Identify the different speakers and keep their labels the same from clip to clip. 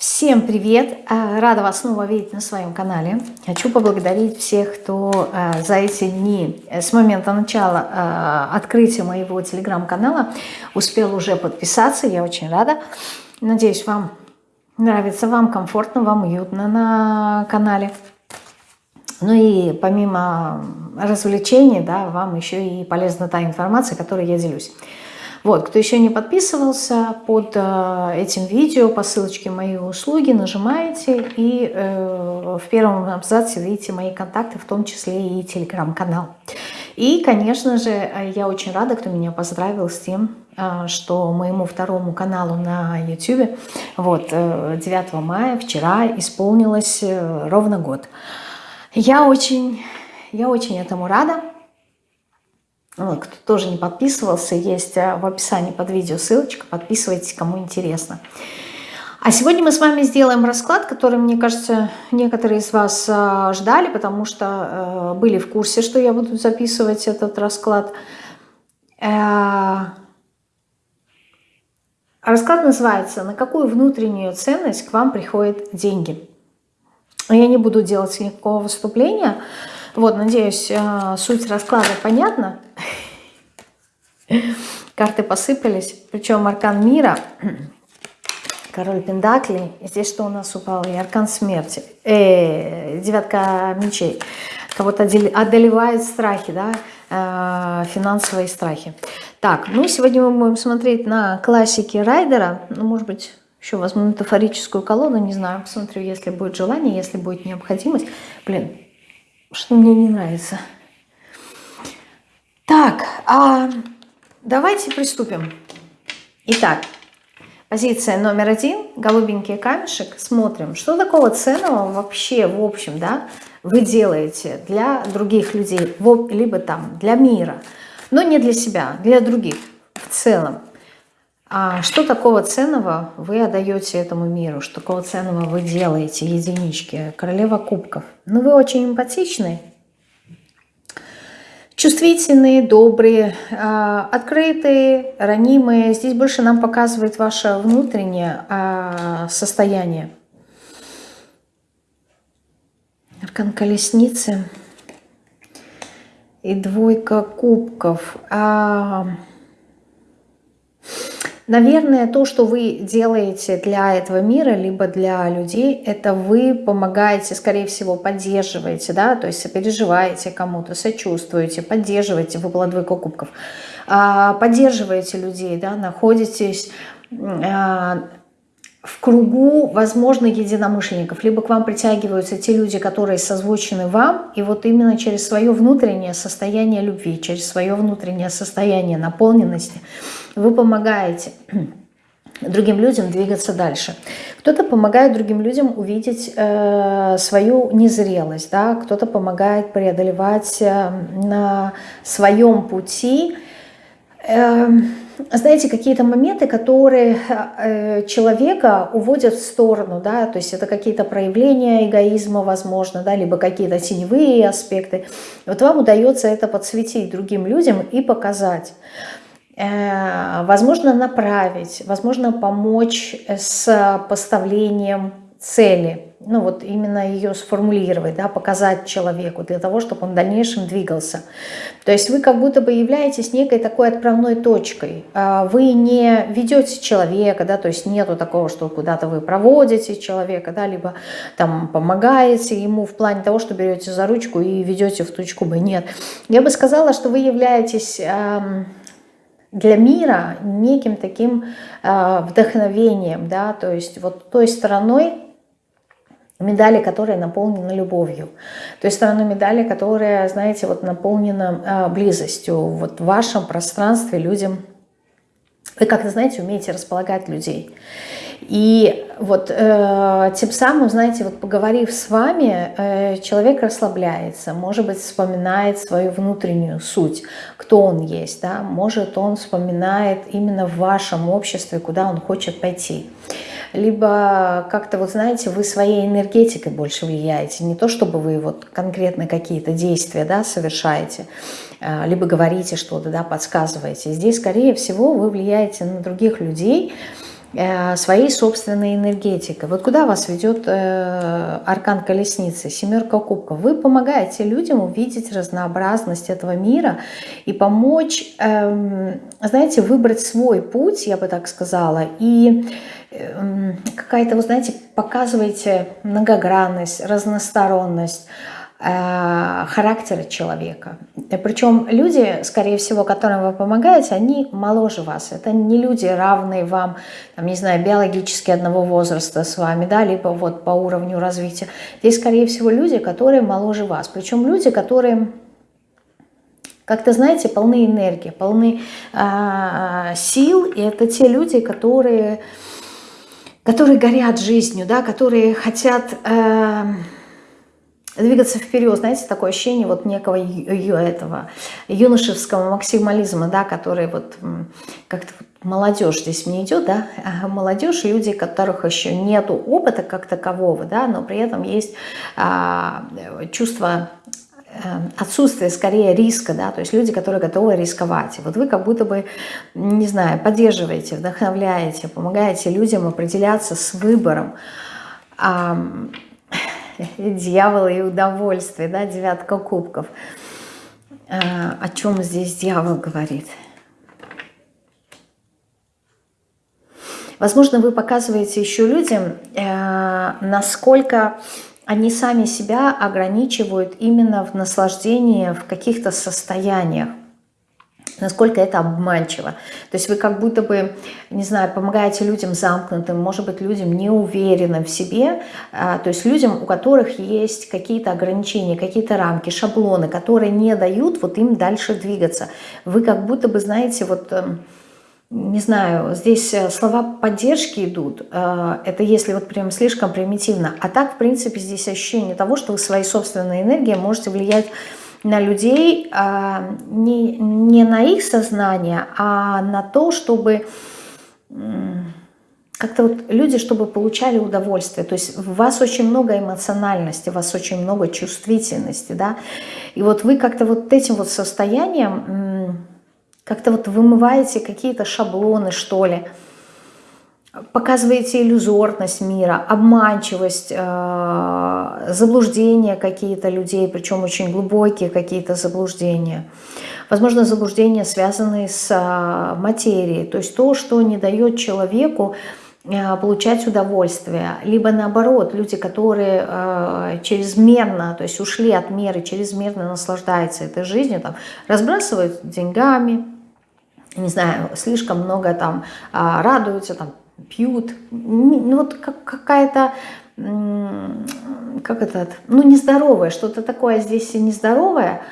Speaker 1: Всем привет! А, рада вас снова видеть на своем канале. Хочу поблагодарить всех, кто а, за эти дни, э, с момента начала а, открытия моего телеграм-канала, успел уже подписаться. Я очень рада. Надеюсь, вам нравится, вам комфортно, вам уютно на канале. Ну и помимо развлечений, да, вам еще и полезна та информация, которой я делюсь. Вот, кто еще не подписывался, под э, этим видео по ссылочке мои услуги нажимаете и э, в первом абзаце видите мои контакты, в том числе и телеграм-канал. И, конечно же, я очень рада, кто меня поздравил с тем, э, что моему второму каналу на YouTube вот, 9 э, мая, вчера, исполнилось э, ровно год. Я очень, я очень этому рада. Ну, кто тоже не подписывался, есть э, в описании под видео ссылочка, подписывайтесь, кому интересно. А сегодня мы с вами сделаем расклад, который, мне кажется, некоторые из вас э, ждали, потому что э, были в курсе, что я буду записывать этот расклад. Расклад называется «На какую внутреннюю ценность к вам приходят деньги?». Я не буду делать никакого выступления, вот, надеюсь, э, суть расклада понятна. Карты посыпались, причем аркан мира, король Пендакли, здесь что у нас упало, и аркан смерти, э, девятка мечей. Кого-то одолевают страхи, да, э, финансовые страхи. Так, ну сегодня мы будем смотреть на классики Райдера, ну, может быть, еще возьму метафорическую колоду, не знаю, посмотрю, если будет желание, если будет необходимость. Блин, что мне не нравится. Так, а давайте приступим. Итак, позиция номер один, голубенький камешек. Смотрим, что такого ценного вообще, в общем, да, вы делаете для других людей, либо там для мира, но не для себя, для других в целом. А что такого ценного вы отдаете этому миру? Что такого ценного вы делаете, единички? Королева кубков. Ну, вы очень эмпатичны, чувствительные, добрые, а, открытые, ранимые. Здесь больше нам показывает ваше внутреннее а, состояние. Аркан колесницы и двойка кубков. А, Наверное, то, что вы делаете для этого мира, либо для людей, это вы помогаете, скорее всего, поддерживаете, да, то есть сопереживаете кому-то, сочувствуете, поддерживаете, выпало двойка кубков, а, поддерживаете людей, да, находитесь а, в кругу, возможно, единомышленников. Либо к вам притягиваются те люди, которые созвучены вам, и вот именно через свое внутреннее состояние любви, через свое внутреннее состояние наполненности вы помогаете другим людям двигаться дальше. Кто-то помогает другим людям увидеть э, свою незрелость, да? кто-то помогает преодолевать э, на своем пути э, знаете, какие-то моменты, которые э, человека уводят в сторону, да, то есть это какие-то проявления эгоизма, возможно, да, либо какие-то теневые аспекты. Вот вам удается это подсветить другим людям и показать. Э, возможно, направить, возможно, помочь с поставлением цели, ну вот именно ее сформулировать, да, показать человеку для того, чтобы он в дальнейшем двигался. То есть вы как будто бы являетесь некой такой отправной точкой. А вы не ведете человека, да, то есть нету такого, что куда-то вы проводите человека, да, либо там помогаете ему в плане того, что берете за ручку и ведете в точку Б. Нет. Я бы сказала, что вы являетесь для мира неким таким э, вдохновением, да, то есть вот той стороной, медали, которая наполнена любовью. Той стороной медали, которая, знаете, вот наполнена э, близостью. Вот в вашем пространстве людям... Вы как-то, знаете, умеете располагать людей. И вот э, тем самым, знаете, вот поговорив с вами, э, человек расслабляется, может быть, вспоминает свою внутреннюю суть, кто он есть, да, может, он вспоминает именно в вашем обществе, куда он хочет пойти либо как-то, вот знаете, вы своей энергетикой больше влияете, не то чтобы вы вот конкретно какие-то действия да, совершаете, а, либо говорите что-то, да, подсказываете. Здесь, скорее всего, вы влияете на других людей, э, своей собственной энергетикой. Вот куда вас ведет э, аркан колесницы, семерка кубков? Вы помогаете людям увидеть разнообразность этого мира и помочь, эм, знаете, выбрать свой путь, я бы так сказала, и какая-то, вы знаете, показываете многогранность, разносторонность, Э, характера человека. Причем люди, скорее всего, которым вы помогаете, они моложе вас. Это не люди, равные вам, там, не знаю, биологически одного возраста с вами, да, либо вот по уровню развития. Здесь, скорее всего, люди, которые моложе вас. Причем люди, которые как-то, знаете, полны энергии, полны э, сил. И это те люди, которые, которые горят жизнью, да, которые хотят... Э, двигаться вперед, знаете, такое ощущение вот некого этого юношеского максимализма, да, который вот как-то молодежь здесь мне идет, да, молодежь, люди, которых еще нету опыта как такового, да, но при этом есть а, чувство э, отсутствие скорее риска, да, то есть люди, которые готовы рисковать. вот вы как будто бы, не знаю, поддерживаете, вдохновляете, помогаете людям определяться с выбором, дьявол и удовольствие, да, девятка кубков. Э, о чем здесь дьявол говорит? Возможно, вы показываете еще людям, э, насколько они сами себя ограничивают именно в наслаждении в каких-то состояниях насколько это обманчиво. То есть вы как будто бы, не знаю, помогаете людям замкнутым, может быть, людям неуверенным в себе, а, то есть людям, у которых есть какие-то ограничения, какие-то рамки, шаблоны, которые не дают вот им дальше двигаться. Вы как будто бы, знаете, вот эм, не знаю, здесь э, слова поддержки идут, э, это если вот прям слишком примитивно, а так, в принципе, здесь ощущение того, что вы своей собственной энергией можете влиять на людей а, не, не на их сознание, а на то, чтобы как-то вот люди, чтобы получали удовольствие. То есть в вас очень много эмоциональности, у вас очень много чувствительности, да. И вот вы как-то вот этим вот состоянием как-то вот вымываете какие-то шаблоны, что ли, показываете иллюзорность мира, обманчивость, э, заблуждения какие-то людей, причем очень глубокие какие-то заблуждения. Возможно, заблуждения, связанные с э, материей, то есть то, что не дает человеку э, получать удовольствие, либо наоборот, люди, которые э, чрезмерно, то есть ушли от меры, чрезмерно наслаждаются этой жизнью, там, разбрасывают деньгами, не знаю, слишком много там э, радуются, там, пьют. Ну вот как, какая-то, как это, ну нездоровое, что-то такое здесь нездоровое,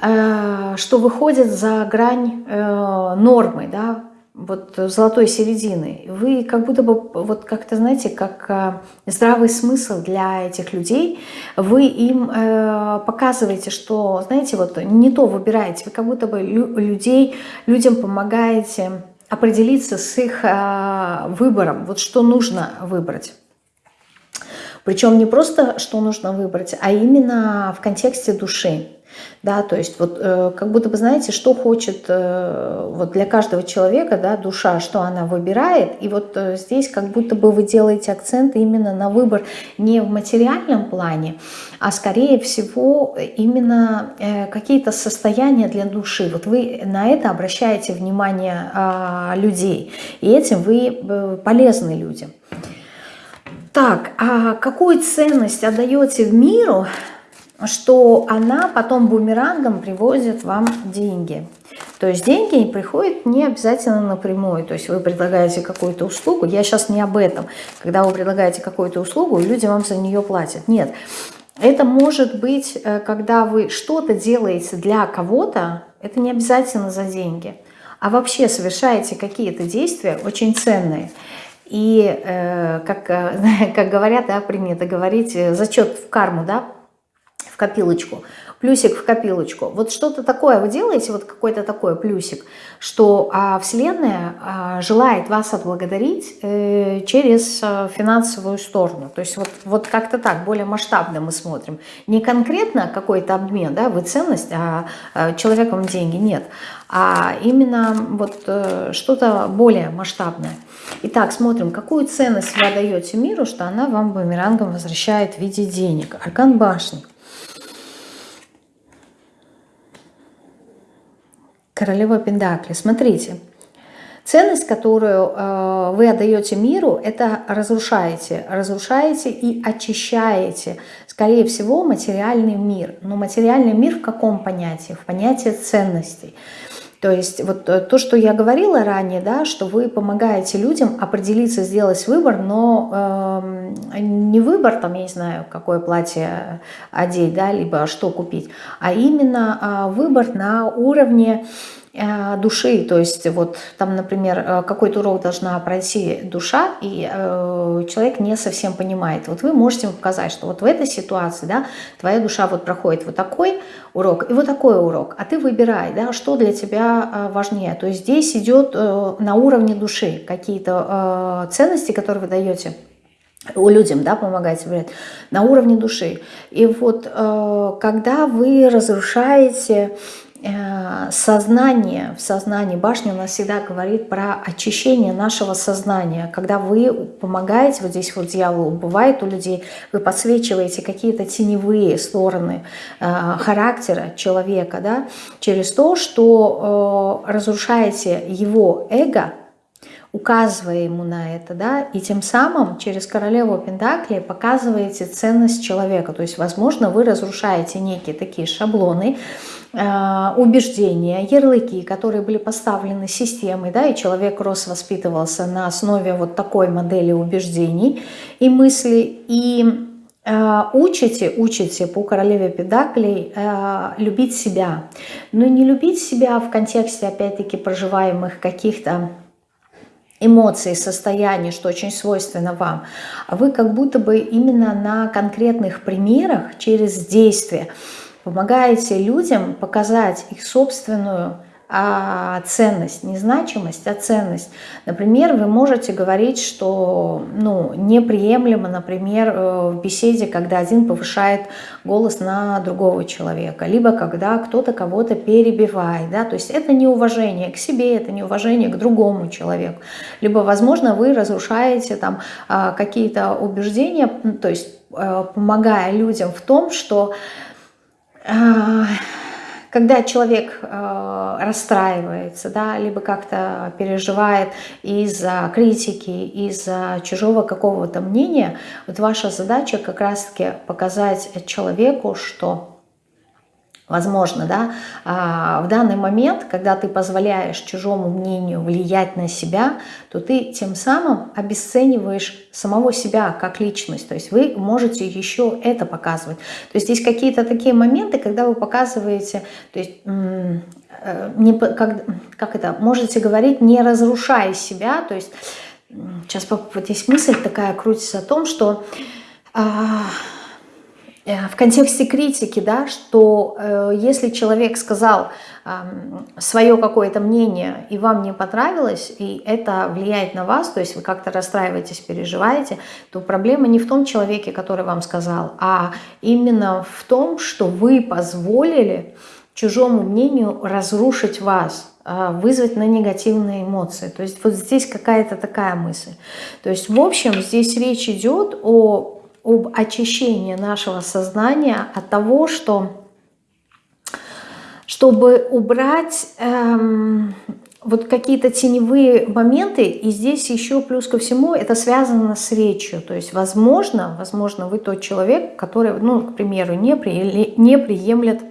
Speaker 1: э, что выходит за грань э, нормы, да, вот золотой середины. Вы как будто бы, вот как-то, знаете, как э, здравый смысл для этих людей, вы им э, показываете, что, знаете, вот не то выбираете, вы как будто бы лю людей, людям помогаете определиться с их э, выбором, вот что нужно выбрать. Причем не просто, что нужно выбрать, а именно в контексте души. Да, то есть вот э, как будто бы знаете, что хочет э, вот для каждого человека, да, душа, что она выбирает. И вот э, здесь как будто бы вы делаете акцент именно на выбор не в материальном плане, а скорее всего именно э, какие-то состояния для души. Вот вы на это обращаете внимание э, людей, и этим вы э, полезны людям. Так, а какую ценность отдаете в миру, что она потом бумерангом привозит вам деньги. То есть деньги приходят не обязательно напрямую. То есть вы предлагаете какую-то услугу. Я сейчас не об этом. Когда вы предлагаете какую-то услугу, люди вам за нее платят. Нет. Это может быть, э, когда вы что-то делаете для кого-то, это не обязательно за деньги, а вообще совершаете какие-то действия очень ценные. И, э, как, э, как говорят, да, принято говорить, зачет в карму, да, копилочку плюсик в копилочку. Вот что-то такое вы делаете, вот какой-то такой плюсик, что а, Вселенная а, желает вас отблагодарить э, через а, финансовую сторону. То есть вот, вот как-то так, более масштабно мы смотрим. Не конкретно какой-то обмен, да, вы ценность, а, а человеком деньги нет, а именно вот э, что-то более масштабное. Итак, смотрим, какую ценность вы отдаете миру, что она вам бумерангом возвращает в виде денег. Аркан башни. Королева Пендакли. Смотрите, ценность, которую э, вы отдаете миру, это разрушаете. Разрушаете и очищаете, скорее всего, материальный мир. Но материальный мир в каком понятии? В понятии ценностей. То есть вот э, то, что я говорила ранее, да, что вы помогаете людям определиться, сделать выбор, но э, не выбор, там, я не знаю, какое платье одеть, да, либо что купить, а именно э, выбор на уровне Э, души, то есть вот там, например, э, какой-то урок должна пройти душа, и э, человек не совсем понимает. Вот вы можете показать, что вот в этой ситуации, да, твоя душа вот проходит вот такой урок и вот такой урок, а ты выбирай, да, что для тебя э, важнее. То есть здесь идет э, на уровне души какие-то э, ценности, которые вы даете людям, да, помогаете выбирать, на уровне души. И вот э, когда вы разрушаете Э, сознание, в сознании башни у нас всегда говорит про очищение нашего сознания. Когда вы помогаете, вот здесь вот дьявол бывает у людей, вы подсвечиваете какие-то теневые стороны э, характера человека, да, через то, что э, разрушаете его эго, указывая ему на это, да, и тем самым через королеву Пентакли показываете ценность человека. То есть, возможно, вы разрушаете некие такие шаблоны, Э, убеждения, ярлыки, которые были поставлены системой, да, и человек рос, воспитывался на основе вот такой модели убеждений и мыслей, и э, учите, учите по королеве Педаклей э, любить себя. Но не любить себя в контексте, опять-таки, проживаемых каких-то эмоций, состояний, что очень свойственно вам, вы как будто бы именно на конкретных примерах через действия помогаете людям показать их собственную а ценность, не значимость, а ценность. Например, вы можете говорить, что ну, неприемлемо, например, э, в беседе, когда один повышает голос на другого человека, либо когда кто-то кого-то перебивает. Да? То есть это неуважение к себе, это неуважение к другому человеку. Либо, возможно, вы разрушаете там а, какие-то убеждения, то есть э, помогая людям в том, что а, когда человек э, расстраивается, да, либо как-то переживает из-за критики, из-за чужого какого-то мнения, вот ваша задача как раз-таки показать человеку, что Возможно, да, а, в данный момент, когда ты позволяешь чужому мнению влиять на себя, то ты тем самым обесцениваешь самого себя как личность. То есть вы можете еще это показывать. То есть здесь какие-то такие моменты, когда вы показываете, то есть э, не, как, как это, можете говорить, не разрушая себя. То есть сейчас вот здесь мысль такая крутится о том, что... А, в контексте критики, да, что э, если человек сказал э, свое какое-то мнение и вам не понравилось, и это влияет на вас, то есть вы как-то расстраиваетесь, переживаете, то проблема не в том человеке, который вам сказал, а именно в том, что вы позволили чужому мнению разрушить вас, э, вызвать на негативные эмоции. То есть вот здесь какая-то такая мысль. То есть в общем здесь речь идет о об очищении нашего сознания от того, что чтобы убрать эм, вот какие-то теневые моменты, и здесь еще плюс ко всему это связано с речью. То есть, возможно, возможно, вы тот человек, который, ну, к примеру, не, при, не приемлет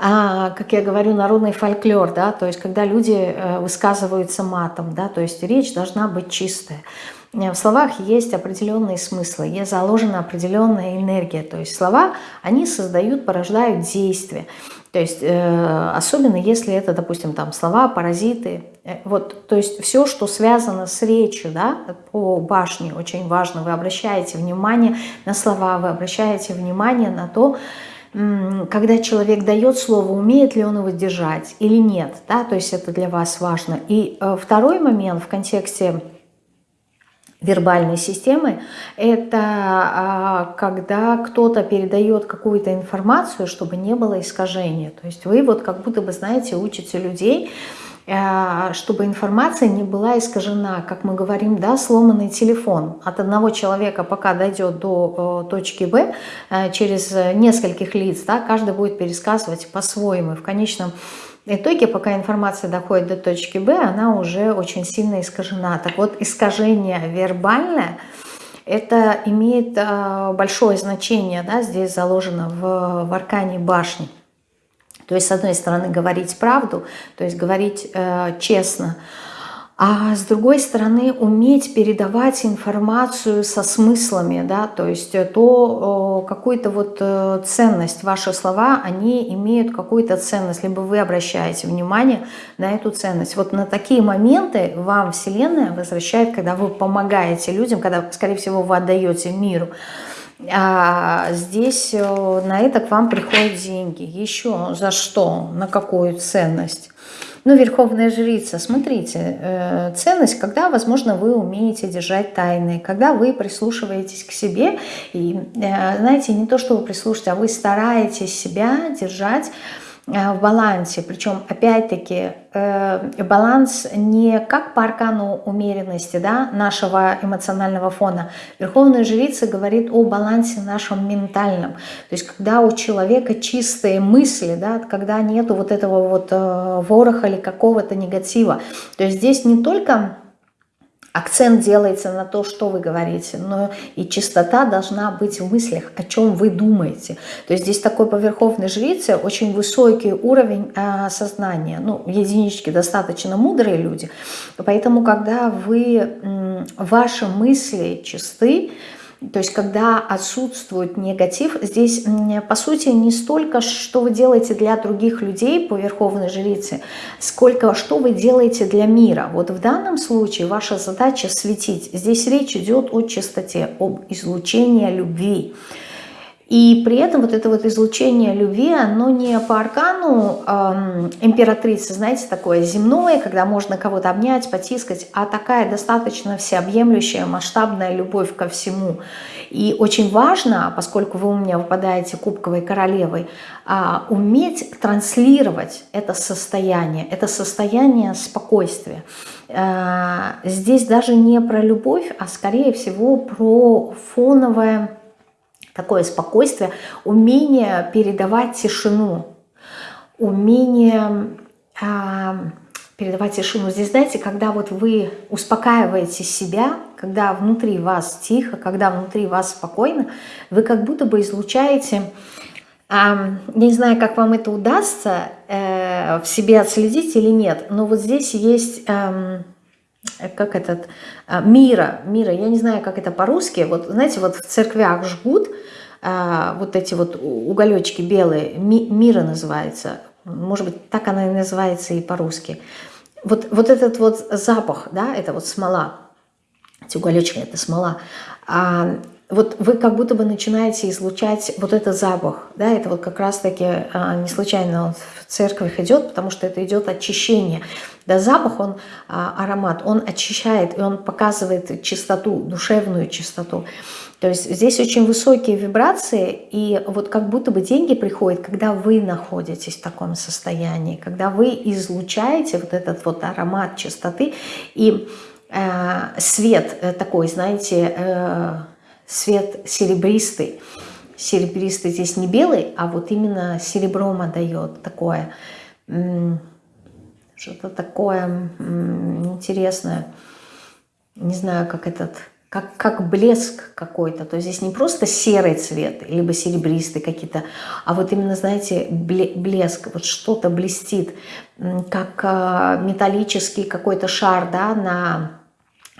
Speaker 1: а, как я говорю, народный фольклор, да, то есть когда люди э, высказываются матом, да, то есть речь должна быть чистая. В словах есть определенные смыслы, есть заложена определенная энергия. То есть слова, они создают, порождают действия. То есть э, особенно если это, допустим, там слова, паразиты. Э, вот, то есть все, что связано с речью, да, по башне, очень важно. Вы обращаете внимание на слова, вы обращаете внимание на то, когда человек дает слово, умеет ли он его держать или нет. Да? То есть это для вас важно. И э, второй момент в контексте вербальной системы, это а, когда кто-то передает какую-то информацию, чтобы не было искажения. То есть вы вот как будто бы, знаете, учите людей, а, чтобы информация не была искажена, как мы говорим, да, сломанный телефон. От одного человека, пока дойдет до точки Б, э, через нескольких лиц, да, каждый будет пересказывать по-своему. В конечном пока информация доходит до точки Б, она уже очень сильно искажена. Так вот, искажение вербальное, это имеет э, большое значение, да, здесь заложено в, в аркане башни. То есть, с одной стороны, говорить правду, то есть говорить э, честно, а с другой стороны уметь передавать информацию со смыслами, да, то есть э, то какую-то вот э, ценность, ваши слова, они имеют какую-то ценность, либо вы обращаете внимание на эту ценность. Вот на такие моменты вам Вселенная возвращает, когда вы помогаете людям, когда, скорее всего, вы отдаете миру. А здесь э, на это к вам приходят деньги. Еще за что? На какую ценность? Ну, Верховная Жрица, смотрите, э, ценность, когда, возможно, вы умеете держать тайны, когда вы прислушиваетесь к себе, и, э, знаете, не то, что вы прислушиваете, а вы стараетесь себя держать в балансе. Причем, опять-таки, э, баланс не как по аркану умеренности да, нашего эмоционального фона. Верховная жрица говорит о балансе нашем ментальном. То есть, когда у человека чистые мысли, да, когда нету вот этого вот э, вороха или какого-то негатива. То есть, здесь не только акцент делается на то, что вы говорите, но и чистота должна быть в мыслях, о чем вы думаете. То есть здесь такой по верховной жрице очень высокий уровень а, сознания. Ну, единички достаточно мудрые люди, поэтому когда вы, ваши мысли чисты, то есть, когда отсутствует негатив, здесь, по сути, не столько, что вы делаете для других людей по Верховной Жрице, сколько, что вы делаете для мира. Вот в данном случае ваша задача светить. Здесь речь идет о чистоте, об излучении любви. И при этом вот это вот излучение любви, оно не по аркану эм, императрицы, знаете, такое земное, когда можно кого-то обнять, потискать, а такая достаточно всеобъемлющая, масштабная любовь ко всему. И очень важно, поскольку вы у меня выпадаете кубковой королевой, э, уметь транслировать это состояние, это состояние спокойствия. Э, здесь даже не про любовь, а скорее всего про фоновое такое спокойствие, умение передавать тишину, умение э, передавать тишину. Здесь, знаете, когда вот вы успокаиваете себя, когда внутри вас тихо, когда внутри вас спокойно, вы как будто бы излучаете... Э, не знаю, как вам это удастся э, в себе отследить или нет, но вот здесь есть... Э, как этот, а, мира, мира, я не знаю, как это по-русски, вот знаете, вот в церквях жгут а, вот эти вот уголечки белые, ми, мира называется, может быть, так она и называется и по-русски. Вот, вот этот вот запах, да, это вот смола, эти уголечки, это смола, а, вот вы как будто бы начинаете излучать вот этот запах, да, это вот как раз-таки а, не случайно он в церковь идет, потому что это идет очищение. Да, запах, он, а, аромат, он очищает, и он показывает чистоту, душевную чистоту. То есть здесь очень высокие вибрации, и вот как будто бы деньги приходят, когда вы находитесь в таком состоянии, когда вы излучаете вот этот вот аромат чистоты, и э, свет э, такой, знаете, э, свет серебристый. Серебристый здесь не белый, а вот именно серебром отдает такое, что-то такое интересное. Не знаю, как этот, как, как блеск какой-то. То есть здесь не просто серый цвет, либо серебристый какие-то, а вот именно, знаете, блеск, вот что-то блестит, как а, металлический какой-то шар, да, на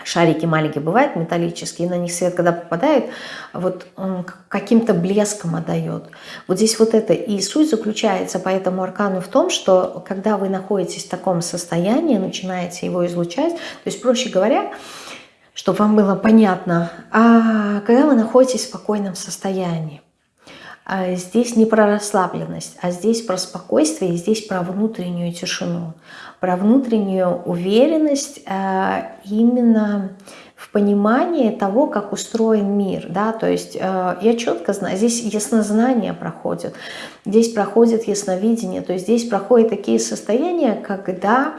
Speaker 1: шарики маленькие бывают металлические, на них свет, когда попадает, вот каким-то блеском отдает. Вот здесь вот это и суть заключается по этому аркану в том, что когда вы находитесь в таком состоянии, начинаете его излучать, то есть, проще говоря, чтобы вам было понятно, а когда вы находитесь в спокойном состоянии, здесь не про расслабленность, а здесь про спокойствие, здесь про внутреннюю тишину, про внутреннюю уверенность а, именно в понимании того, как устроен мир. Да? То есть а, я четко знаю, здесь яснознание проходит, здесь проходит ясновидение, то есть здесь проходят такие состояния, когда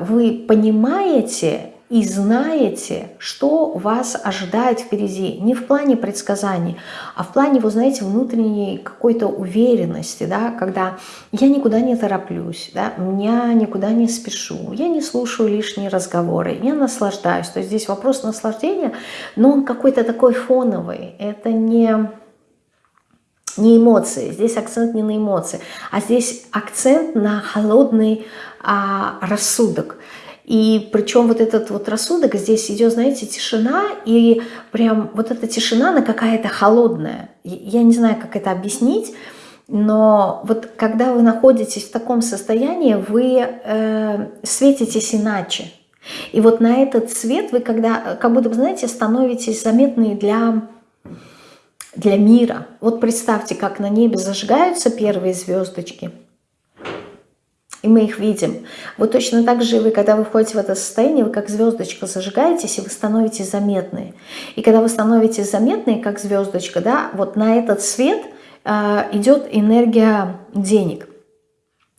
Speaker 1: вы понимаете и знаете, что вас ожидает впереди. Не в плане предсказаний, а в плане, вы знаете, внутренней какой-то уверенности, да, когда я никуда не тороплюсь, да, я никуда не спешу, я не слушаю лишние разговоры, я наслаждаюсь. То есть здесь вопрос наслаждения, но он какой-то такой фоновый. Это не не эмоции, здесь акцент не на эмоции, а здесь акцент на холодный а, рассудок. И причем вот этот вот рассудок, здесь идет, знаете, тишина, и прям вот эта тишина, она какая-то холодная. Я не знаю, как это объяснить, но вот когда вы находитесь в таком состоянии, вы э, светитесь иначе. И вот на этот свет вы когда, как будто, знаете, становитесь заметны для, для мира. Вот представьте, как на небе зажигаются первые звездочки – и мы их видим. Вот точно так же вы, когда вы входите в это состояние, вы как звездочка зажигаетесь, и вы становитесь заметны. И когда вы становитесь заметны, как звездочка, да, вот на этот свет э, идет энергия денег.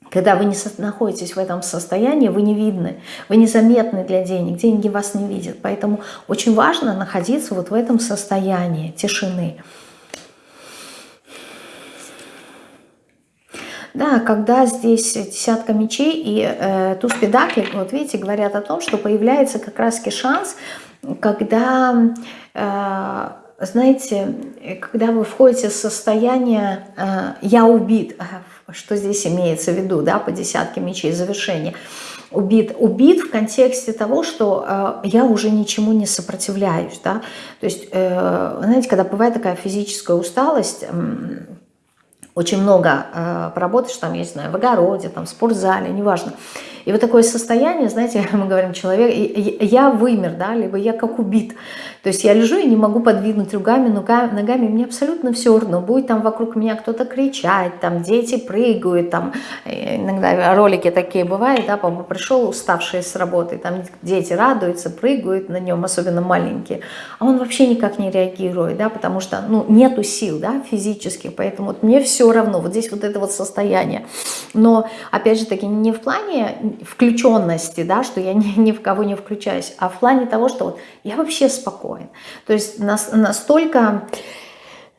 Speaker 1: Когда вы не находитесь в этом состоянии, вы не видны, вы незаметны для денег, деньги вас не видят. Поэтому очень важно находиться вот в этом состоянии тишины. Да, когда здесь десятка мечей и э, туз педаклей, вот видите, говорят о том, что появляется как раз шанс, когда, э, знаете, когда вы входите в состояние э, «я убит», что здесь имеется в виду, да, по десятке мечей, завершение, убит. Убит в контексте того, что э, я уже ничему не сопротивляюсь, да, то есть, э, знаете, когда бывает такая физическая усталость, э, очень много э, поработаешь, там, я не знаю, в огороде, там, в спортзале, неважно. И вот такое состояние, знаете, мы говорим, человек, я вымер, да, либо я как убит. То есть я лежу и не могу подвинуть руками, ногами, мне абсолютно все равно. Будет там вокруг меня кто-то кричать, там дети прыгают, там э, иногда ролики такие бывают, да, папа пришел уставший с работы, там дети радуются, прыгают на нем, особенно маленькие, а он вообще никак не реагирует, да, потому что, ну, нету сил, да, физических, поэтому вот мне все равно, вот здесь вот это вот состояние. Но, опять же таки, не в плане включенности, да, что я ни, ни в кого не включаюсь, а в плане того, что вот я вообще спокоен. То есть нас, настолько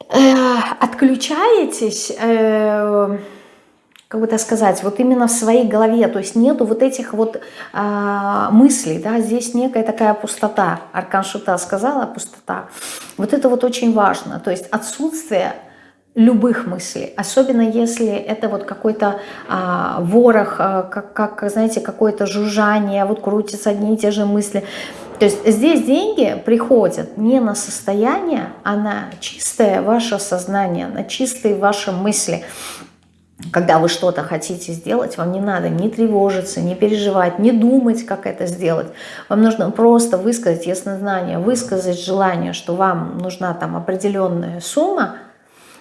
Speaker 1: э, отключаетесь, э, как бы так сказать, вот именно в своей голове, то есть нету вот этих вот э, мыслей, да, здесь некая такая пустота, Аркан Шута сказала, пустота. Вот это вот очень важно, то есть отсутствие любых мыслей, особенно если это вот какой-то а, ворох, а, как, как, знаете, какое-то жужжание, вот крутятся одни и те же мысли. То есть здесь деньги приходят не на состояние, а на чистое ваше сознание, на чистые ваши мысли. Когда вы что-то хотите сделать, вам не надо ни тревожиться, ни переживать, не думать, как это сделать. Вам нужно просто высказать яснознание, высказать желание, что вам нужна там определенная сумма,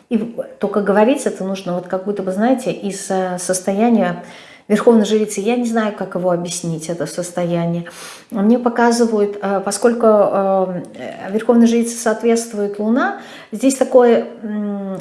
Speaker 1: и только говорить это нужно вот как будто бы, знаете, из э, состояния верховной жрицы. Я не знаю, как его объяснить, это состояние. Мне показывают, э, поскольку э, верховной жрице соответствует Луна, здесь такое,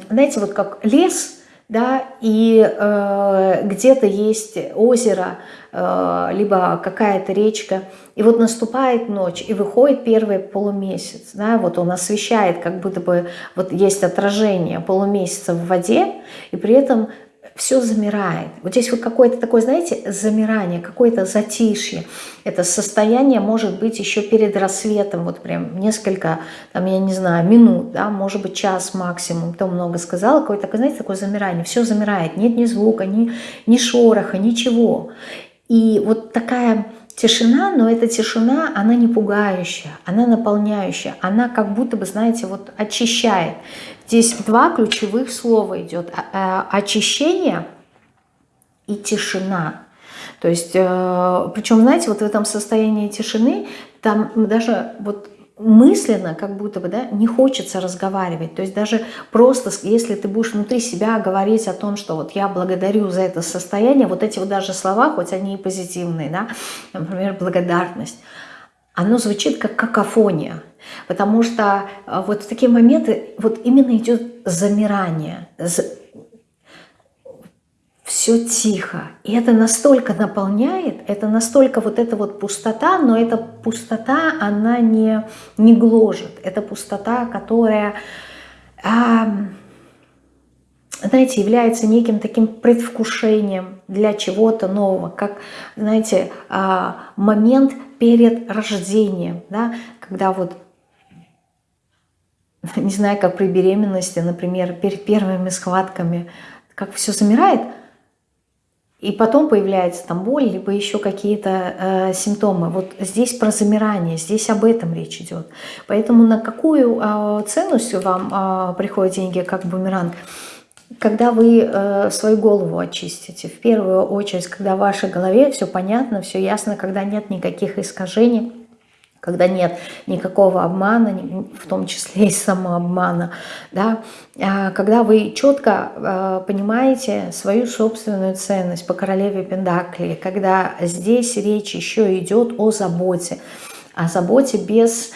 Speaker 1: знаете, вот как лес, да, и э, где-то есть озеро, э, либо какая-то речка, и вот наступает ночь, и выходит первый полумесяц, да, вот он освещает, как будто бы вот есть отражение полумесяца в воде, и при этом все замирает. Вот здесь вот какое-то такое, знаете, замирание, какое-то затишье. Это состояние может быть еще перед рассветом, вот прям несколько, там, я не знаю, минут, да, может быть час максимум, то много сказала, какое-то такое, знаете, такое замирание, все замирает, нет ни звука, ни, ни шороха, ничего. И вот такая тишина, но эта тишина, она не пугающая, она наполняющая, она как будто бы, знаете, вот очищает. Здесь два ключевых слова идет. А, а, очищение и тишина. То есть, э, причем, знаете, вот в этом состоянии тишины, там даже вот мысленно, как будто бы, да, не хочется разговаривать. То есть даже просто, если ты будешь внутри себя говорить о том, что вот я благодарю за это состояние, вот эти вот даже слова, хоть они и позитивные, да, например, благодарность, оно звучит как какофония. Потому что э, вот в такие моменты вот именно идет замирание, все тихо. И это настолько наполняет, это настолько вот эта вот пустота, но эта пустота, она не, не гложет. Это пустота, которая, а, знаете, является неким таким предвкушением для чего-то нового, как, знаете, а, момент перед рождением, да, когда вот не знаю, как при беременности, например, перед первыми схватками, как все замирает – и потом появляется там боль, либо еще какие-то э, симптомы. Вот здесь про замирание, здесь об этом речь идет. Поэтому на какую э, ценность вам э, приходят деньги как бумеранг? Когда вы э, свою голову очистите, в первую очередь, когда в вашей голове все понятно, все ясно, когда нет никаких искажений, когда нет никакого обмана, в том числе и самообмана, да, а, когда вы четко а, понимаете свою собственную ценность по королеве Пендакли, когда здесь речь еще идет о заботе, о заботе без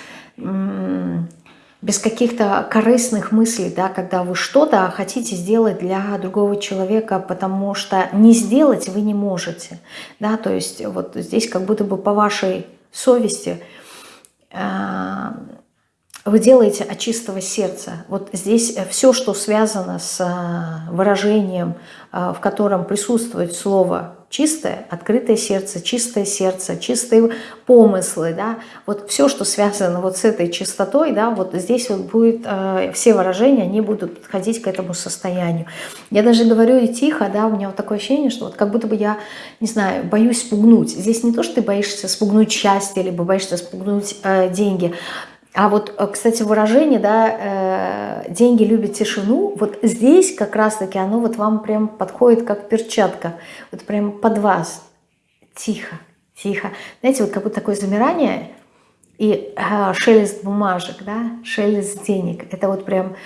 Speaker 1: без каких-то корыстных мыслей, да, когда вы что-то хотите сделать для другого человека, потому что не сделать вы не можете, да, то есть вот здесь как будто бы по вашей совести – а, вы делаете от чистого сердца. Вот здесь все, что связано с а, выражением, а, в котором присутствует слово чистое, открытое сердце, чистое сердце, чистые помыслы, да, вот все, что связано вот с этой чистотой, да, вот здесь вот будет, э, все выражения, они будут подходить к этому состоянию. Я даже говорю и тихо, да, у меня вот такое ощущение, что вот как будто бы я, не знаю, боюсь спугнуть. Здесь не то, что ты боишься спугнуть счастье, либо боишься спугнуть э, деньги, а вот, э, кстати, выражение, да, э, деньги любят тишину, вот здесь как раз-таки оно вот вам прям подходит как перчатка, вот прям под вас. Тихо, тихо. Знаете, вот как будто такое замирание и э, шелест бумажек, да, шелест денег. Это вот прям,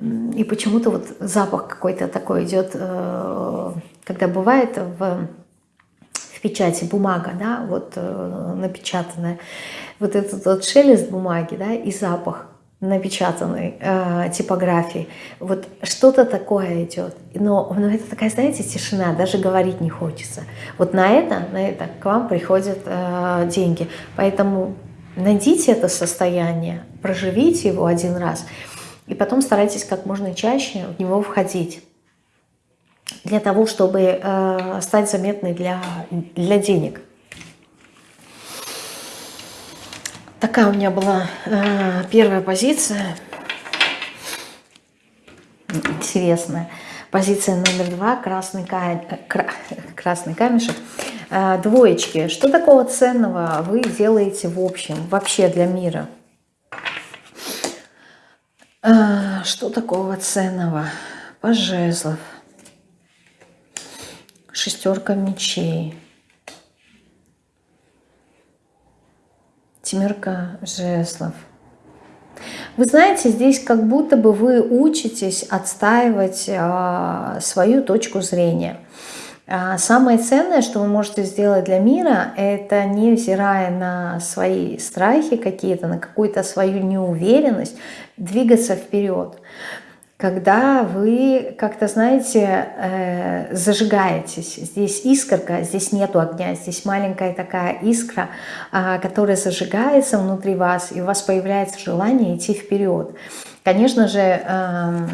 Speaker 1: и почему-то вот запах какой-то такой идет, э, когда бывает в, в печати бумага, да, вот э, напечатанная вот этот вот шелест бумаги, да, и запах напечатанной э, типографии. Вот что-то такое идет. Но, но это такая, знаете, тишина, даже говорить не хочется. Вот на это, на это к вам приходят э, деньги. Поэтому найдите это состояние, проживите его один раз, и потом старайтесь как можно чаще в него входить для того, чтобы э, стать заметной для, для денег. Такая у меня была э, первая позиция. Интересная. Позиция номер два. Красный, ка... Кра... красный камешек. Э, двоечки. Что такого ценного вы делаете в общем, вообще для мира? Э, что такого ценного? Пожезлов. Шестерка мечей. Семерка жезлов. Вы знаете, здесь как будто бы вы учитесь отстаивать а, свою точку зрения. А самое ценное, что вы можете сделать для мира, это невзирая на свои страхи какие-то, на какую-то свою неуверенность, двигаться вперед когда вы как-то, знаете, э, зажигаетесь. Здесь искорка, здесь нету огня, здесь маленькая такая искра, э, которая зажигается внутри вас, и у вас появляется желание идти вперед. Конечно же, э,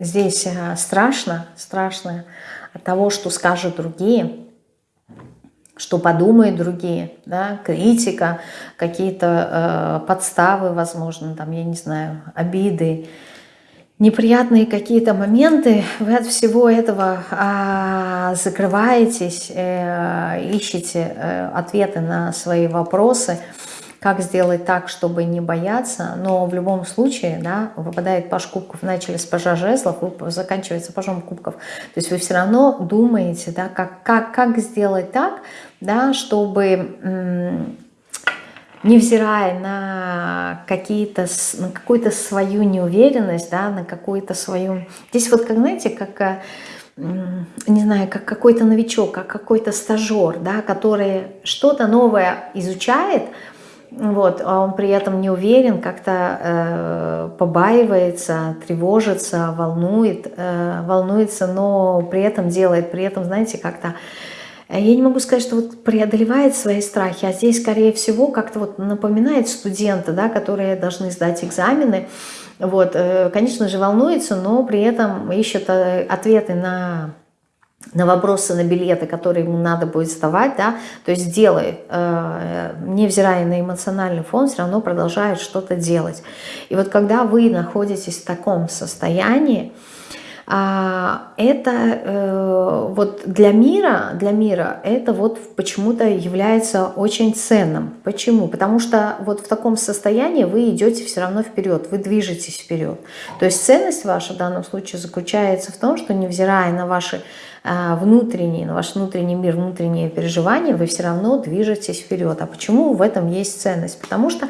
Speaker 1: здесь э, страшно, страшно от того, что скажут другие, что подумают другие, да, критика, какие-то э, подставы, возможно, там, я не знаю, обиды, неприятные какие-то моменты, вы от всего этого а, закрываетесь, э, ищете э, ответы на свои вопросы, как сделать так, чтобы не бояться, но в любом случае, да, выпадает паш кубков, начали с пажа жезлов, заканчивается пажом кубков, то есть вы все равно думаете, да, как, как, как сделать так, да, чтобы невзирая на какие-то на какую-то свою неуверенность, да, на какую-то свою... Здесь вот, как знаете, как, э, не знаю, как какой-то новичок, как какой-то стажер, да, который что-то новое изучает, вот, а он при этом не уверен, как-то э, побаивается, тревожится, волнует, э, волнуется, но при этом делает, при этом, знаете, как-то Э, я не могу сказать, что вот преодолевает свои страхи, а здесь, скорее всего, как-то вот напоминает студента, да, которые должны сдать экзамены. Вот, э, конечно же, волнуется, но при этом ищет э, ответы на на вопросы, на билеты, которые ему надо будет сдавать, да, то есть делает, невзирая на эмоциональный фон, все равно продолжает что-то делать. И вот когда вы находитесь в таком состоянии, это э, вот для мира, для мира это вот почему-то является очень ценным. Почему? Потому что вот в таком состоянии вы идете все равно вперед, вы движетесь вперед. То есть ценность ваша в данном случае заключается в том, что невзирая на ваши а, внутренние, на ваш внутренний мир, внутренние переживания, вы все равно движетесь вперед. А почему в этом есть ценность? Потому что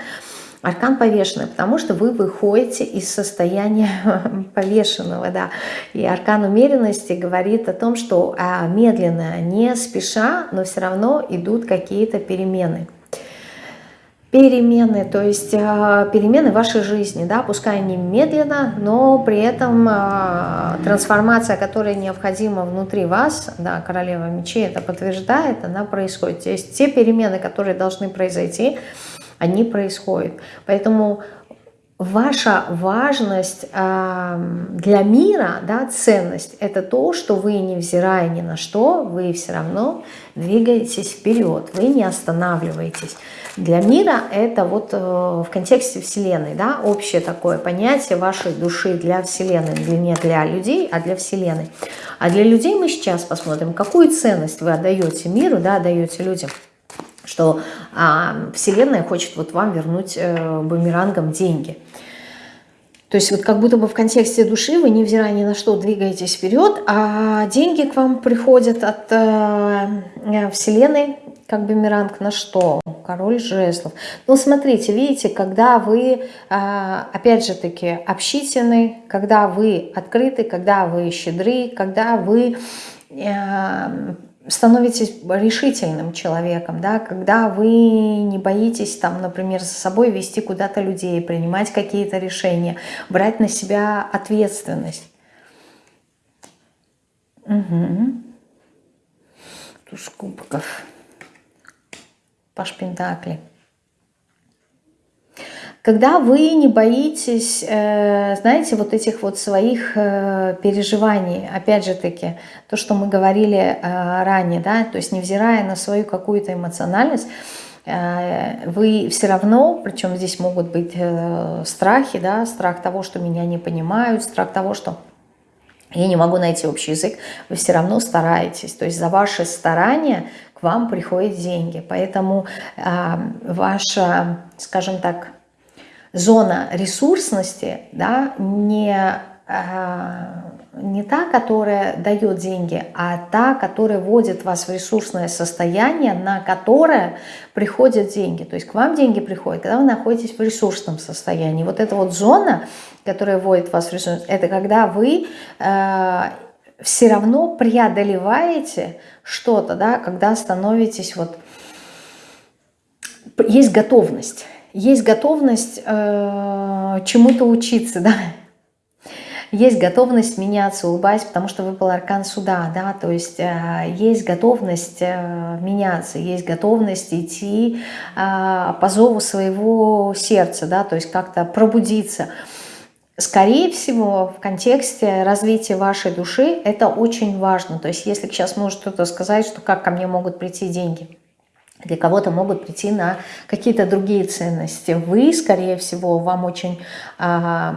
Speaker 1: Аркан повешенный, потому что вы выходите из состояния повешенного, да. И аркан умеренности говорит о том, что а, медленно, не спеша, но все равно идут какие-то перемены. Перемены, то есть а, перемены вашей жизни, да, пускай не медленно, но при этом а, трансформация, которая необходима внутри вас, да, королева мечей это подтверждает, она происходит. То есть те перемены, которые должны произойти, они происходят. Поэтому ваша важность э, для мира, да, ценность, это то, что вы, невзирая ни на что, вы все равно двигаетесь вперед, вы не останавливаетесь. Для мира это вот э, в контексте Вселенной, да, общее такое понятие вашей души для Вселенной, для, не для людей, а для Вселенной. А для людей мы сейчас посмотрим, какую ценность вы отдаете миру, да, отдаете людям что а, Вселенная хочет вот вам вернуть э, бумерангом деньги. То есть вот как будто бы в контексте души вы, невзирая ни на что, двигаетесь вперед, а деньги к вам приходят от э, э Вселенной, как бумеранг на что? Король жезлов. Ну, смотрите, видите, когда вы, э, опять же таки, общительны, когда вы открыты, когда вы щедры, когда вы... Э, становитесь решительным человеком, да, когда вы не боитесь, там, например, за собой вести куда-то людей, принимать какие-то решения, брать на себя ответственность. Угу. Туз кубков. Паш Пентакли. Когда вы не боитесь, э, знаете, вот этих вот своих э, переживаний, опять же таки, то, что мы говорили э, ранее, да, то есть невзирая на свою какую-то эмоциональность, вы все равно, причем здесь могут быть страхи, да, страх того, что меня не понимают, страх того, что я не могу найти общий язык, вы все равно стараетесь. То есть за ваши старания к вам приходят деньги. Поэтому э, ваша, скажем так, зона ресурсности да, не, а, не та, которая дает деньги, а та, которая вводит вас в ресурсное состояние, на которое приходят деньги. То есть к вам деньги приходят, когда вы находитесь в ресурсном состоянии. Вот эта вот зона, которая вводит вас в ресурс, это когда вы э, все равно преодолеваете что-то, да, когда становитесь вот... Есть готовность есть готовность э, чему-то учиться, да, есть готовность меняться, улыбаясь, потому что выпал аркан суда, да, то есть э, есть готовность э, меняться, есть готовность идти э, по зову своего сердца, да, то есть как-то пробудиться. Скорее всего, в контексте развития вашей души это очень важно. То есть если сейчас может кто-то сказать, что как ко мне могут прийти деньги – для кого-то могут прийти на какие-то другие ценности. Вы, скорее всего, вам очень э,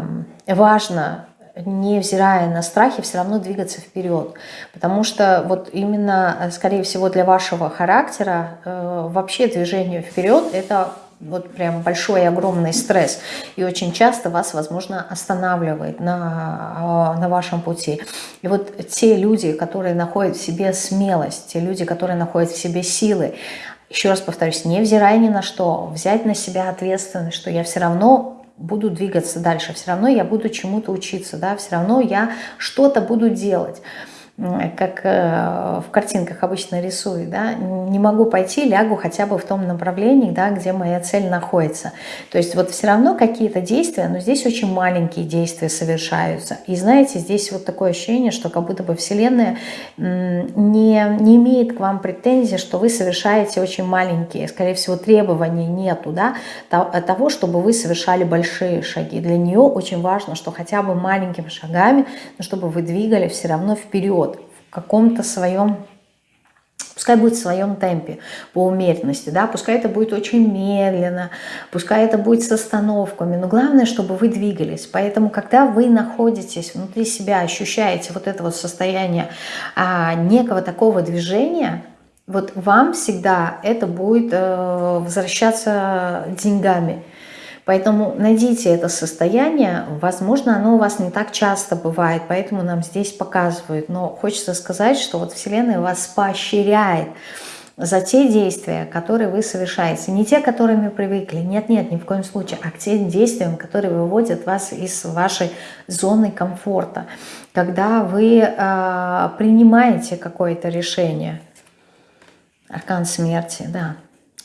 Speaker 1: важно невзирая на страхи, все равно двигаться вперед. Потому что вот именно, скорее всего, для вашего характера э, вообще движение вперед – это вот прям большой огромный стресс. И очень часто вас, возможно, останавливает на, на вашем пути. И вот те люди, которые находят в себе смелость, те люди, которые находят в себе силы, еще раз повторюсь, невзирая ни на что, взять на себя ответственность, что я все равно буду двигаться дальше, все равно я буду чему-то учиться, да, все равно я что-то буду делать как э, в картинках обычно рисую, да, не могу пойти, лягу хотя бы в том направлении, да, где моя цель находится. То есть вот все равно какие-то действия, но здесь очень маленькие действия совершаются. И знаете, здесь вот такое ощущение, что как будто бы Вселенная не, не имеет к вам претензий, что вы совершаете очень маленькие, скорее всего, требований нету, да, того, чтобы вы совершали большие шаги. Для нее очень важно, что хотя бы маленькими шагами, но чтобы вы двигали все равно вперед каком-то своем, пускай будет в своем темпе, по умеренности, да, пускай это будет очень медленно, пускай это будет с остановками, но главное, чтобы вы двигались. Поэтому, когда вы находитесь внутри себя, ощущаете вот это вот состояние а, некого такого движения, вот вам всегда это будет э, возвращаться деньгами. Поэтому найдите это состояние, возможно, оно у вас не так часто бывает, поэтому нам здесь показывают. Но хочется сказать, что вот Вселенная вас поощряет за те действия, которые вы совершаете. Не те, которыми привыкли, нет-нет, ни в коем случае, а к тем действиям, которые выводят вас из вашей зоны комфорта. Когда вы э, принимаете какое-то решение, аркан смерти, да,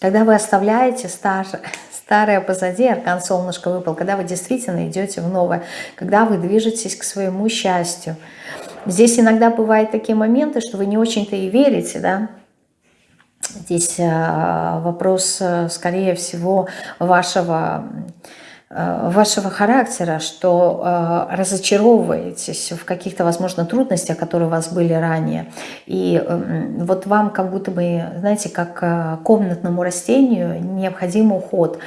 Speaker 1: когда вы оставляете старое, старое позади, аркан солнышко выпал, когда вы действительно идете в новое, когда вы движетесь к своему счастью. Здесь иногда бывают такие моменты, что вы не очень-то и верите, да, Здесь э, вопрос, э, скорее всего, вашего вашего характера, что э, разочаровываетесь в каких-то, возможно, трудностях, которые у вас были ранее. И э, вот вам как будто бы, знаете, как э, комнатному растению необходим уход,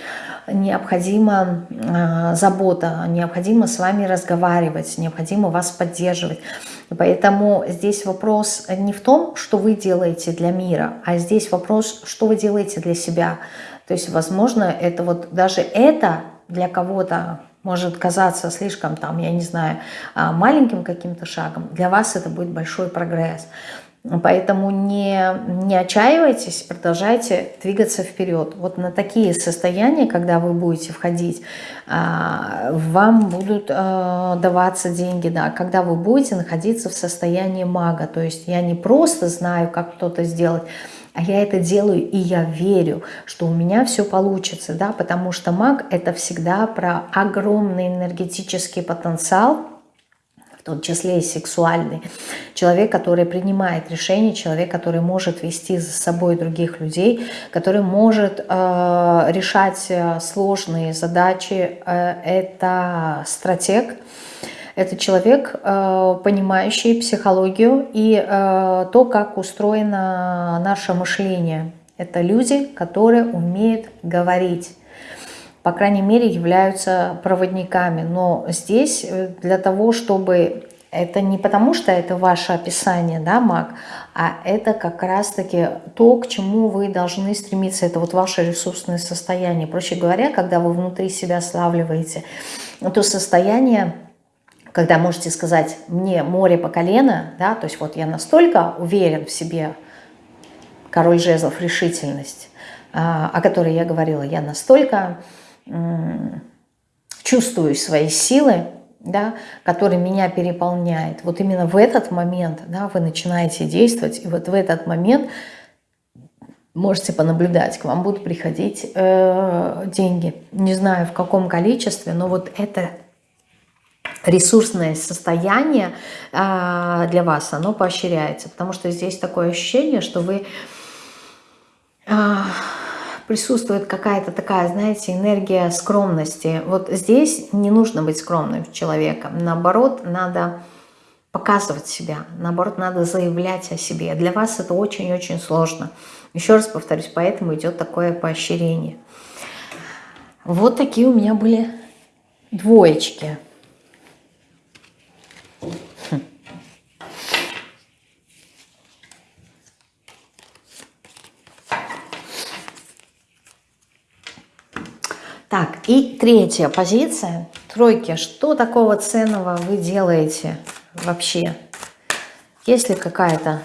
Speaker 1: необходима э, забота, необходимо с вами разговаривать, необходимо вас поддерживать. Поэтому здесь вопрос не в том, что вы делаете для мира, а здесь вопрос, что вы делаете для себя. То есть, возможно, это вот даже это для кого-то может казаться слишком, там, я не знаю, а, маленьким каким-то шагом, для вас это будет большой прогресс. Поэтому не, не отчаивайтесь, продолжайте двигаться вперед. Вот на такие состояния, когда вы будете входить, а, вам будут а, даваться деньги, да, когда вы будете находиться в состоянии мага. То есть я не просто знаю, как кто-то сделать, а я это делаю, и я верю, что у меня все получится, да, потому что маг – это всегда про огромный энергетический потенциал, в том числе и сексуальный. Человек, который принимает решения, человек, который может вести за собой других людей, который может э, решать э, сложные задачи. Э, это стратег, это человек, э, понимающий психологию и э, то, как устроено наше мышление. Это люди, которые умеют говорить по крайней мере, являются проводниками. Но здесь э, для того, чтобы... Это не потому, что это ваше описание, да, маг, а это как раз-таки то, к чему вы должны стремиться. Это вот ваше ресурсное состояние. Проще говоря, когда вы внутри себя славливаете, то состояние когда можете сказать «мне море по колено», да, то есть вот я настолько уверен в себе, король жезлов, решительность, а, о которой я говорила, я настолько чувствую свои силы, да, который меня переполняет. Вот именно в этот момент да, вы начинаете действовать, и вот в этот момент можете понаблюдать, к вам будут приходить э, деньги. Не знаю в каком количестве, но вот это ресурсное состояние э, для вас, оно поощряется. Потому что здесь такое ощущение, что вы... Э, присутствует какая-то такая, знаете, энергия скромности. Вот здесь не нужно быть скромным человеком. Наоборот, надо показывать себя. Наоборот, надо заявлять о себе. Для вас это очень-очень сложно. Еще раз повторюсь, поэтому идет такое поощрение. Вот такие у меня были двоечки. И третья позиция. Тройки. Что такого ценного вы делаете вообще? Есть ли какая-то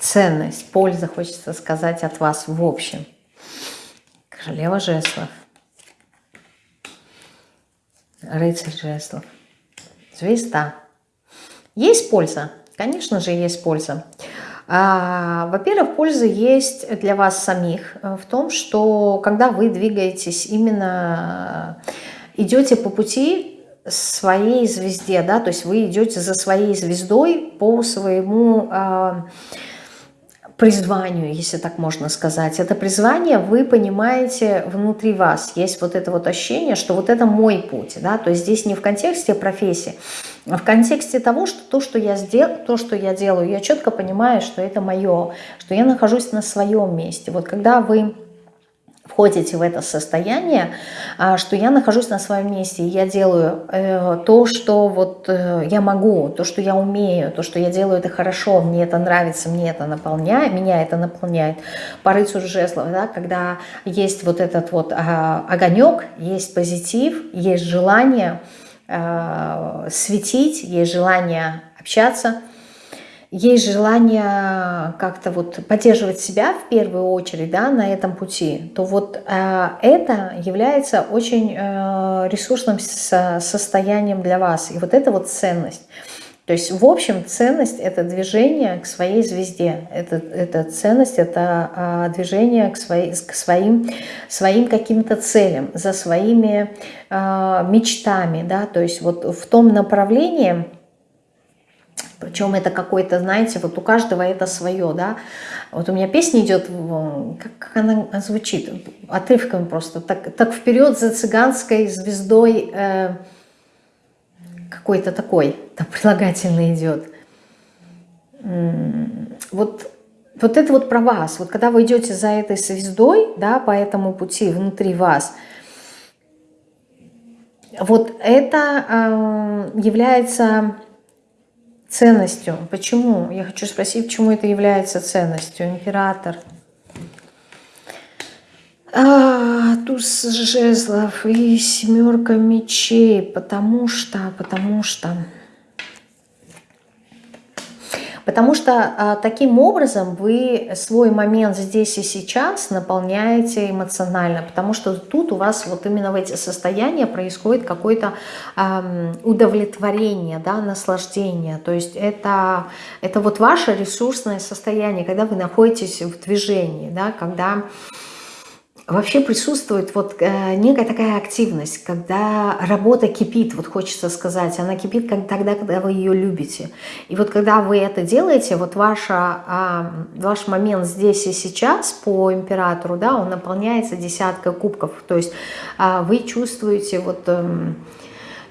Speaker 1: ценность, польза, хочется сказать, от вас в общем? Королева жезлов. Рыцарь жезлов. Звезда. Есть польза? Конечно же, есть польза. А, во-первых, польза есть для вас самих э, в том, что когда вы двигаетесь именно, э, идете по пути своей звезде, да, то есть вы идете за своей звездой по своему а, призванию, если так можно сказать. Это призвание вы понимаете внутри вас. Есть вот это вот ощущение, что вот это мой путь. Да? То есть здесь не в контексте профессии, а в контексте того, что то, что я сделал, то, что я делаю, я четко понимаю, что это мое, что я нахожусь на своем месте. Вот когда вы входите в это состояние, а, что я нахожусь на своем месте, и я делаю э, то, что вот э, я могу, то, что я умею, то, что я делаю это хорошо, мне это нравится, мне это наполняет, меня это наполняет. По рыцарю жезлов, да, когда есть вот этот вот а, огонек, есть позитив, есть желание а, светить, есть желание общаться – есть желание как-то вот поддерживать себя в первую очередь да, на этом пути, то вот э, это является очень э, ресурсным со состоянием для вас. И вот это вот ценность. То есть, в общем, ценность – это движение к своей звезде. Это, это ценность – это а, движение к, своей, к своим, своим каким-то целям, за своими а, мечтами. Да? То есть, вот в том направлении, причем это какой-то, знаете, вот у каждого это свое, да. Вот у меня песня идет, как она звучит, отрывками просто. Так, так вперед за цыганской звездой э, какой-то такой, там прилагательный идет. Вот, вот это вот про вас. Вот когда вы идете за этой звездой, да, по этому пути внутри вас, вот это э, является ценностью. Почему? Я хочу спросить, почему это является ценностью. Император. А, туз жезлов и семерка мечей. Потому что, потому что... Потому что а, таким образом вы свой момент здесь и сейчас наполняете эмоционально, потому что тут у вас вот именно в эти состояния происходит какое-то а, удовлетворение, да, наслаждение. То есть это, это вот ваше ресурсное состояние, когда вы находитесь в движении, да, когда вообще присутствует вот э, некая такая активность, когда работа кипит, вот хочется сказать, она кипит как тогда, когда вы ее любите. И вот когда вы это делаете, вот ваша, э, ваш момент здесь и сейчас по императору, да, он наполняется десяткой кубков, то есть э, вы чувствуете вот... Э,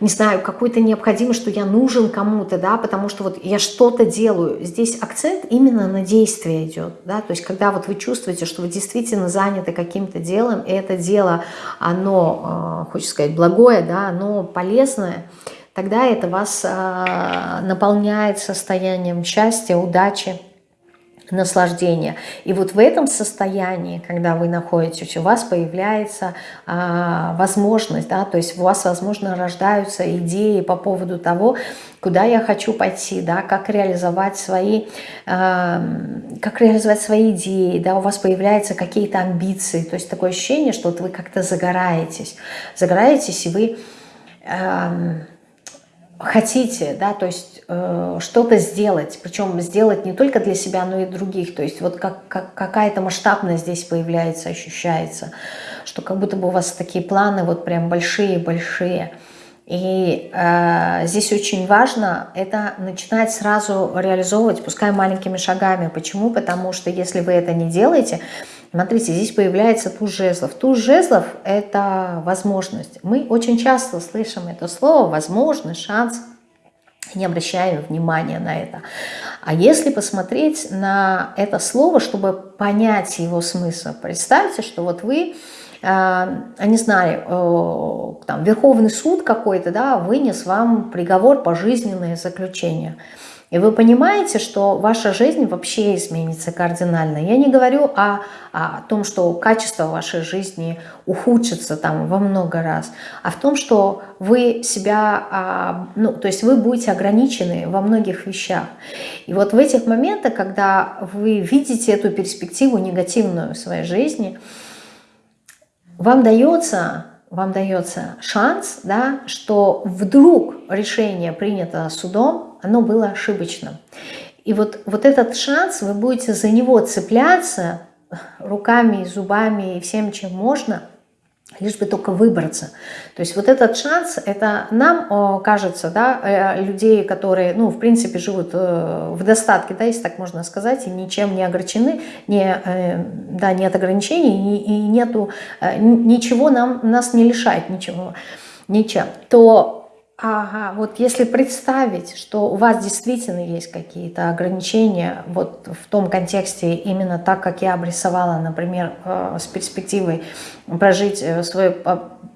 Speaker 1: не знаю, какой-то необходимость, что я нужен кому-то, да, потому что вот я что-то делаю. Здесь акцент именно на действие идет, да, то есть когда вот вы чувствуете, что вы действительно заняты каким-то делом, и это дело, оно, э, хочется сказать, благое, да, оно полезное, тогда это вас э, наполняет состоянием счастья, удачи, наслаждения. И вот в этом состоянии, когда вы находитесь, у вас появляется а, возможность, да, то есть у вас, возможно, рождаются идеи по поводу того, куда я хочу пойти, да, как реализовать свои, э, как реализовать свои идеи, да, у вас появляются какие-то амбиции, то есть такое ощущение, что вот вы как-то загораетесь, загораетесь, и вы э, хотите, да, то есть э, что-то сделать, причем сделать не только для себя, но и других, то есть вот как, как, какая-то масштабность здесь появляется, ощущается, что как будто бы у вас такие планы вот прям большие-большие. И э, здесь очень важно это начинать сразу реализовывать, пускай маленькими шагами. Почему? Потому что если вы это не делаете, смотрите, здесь появляется туз жезлов. Туз жезлов – это возможность. Мы очень часто слышим это слово «возможность», «шанс», не обращаем внимания на это. А если посмотреть на это слово, чтобы понять его смысл, представьте, что вот вы не знаю, там, Верховный суд какой-то, да, вынес вам приговор пожизненное заключение – и вы понимаете, что ваша жизнь вообще изменится кардинально. Я не говорю о, о том, что качество вашей жизни ухудшится там во много раз, а в том, что вы себя, а, ну, то есть вы будете ограничены во многих вещах. И вот в этих моментах, когда вы видите эту перспективу негативную в своей жизни, вам дается вам дается шанс, да, что вдруг решение принято судом, оно было ошибочным. И вот, вот этот шанс, вы будете за него цепляться руками, зубами и всем, чем можно – лишь бы только выбраться. То есть вот этот шанс, это нам кажется, да, э, людей, которые, ну, в принципе, живут э, в достатке, да, если так можно сказать, и ничем не огорчены, не, э, да, нет ограничений, и, нету, ничего нам, нас не лишает ничего, ничем, то Ага, вот если представить, что у вас действительно есть какие-то ограничения, вот в том контексте именно так, как я обрисовала, например, э, с перспективой прожить э, свою,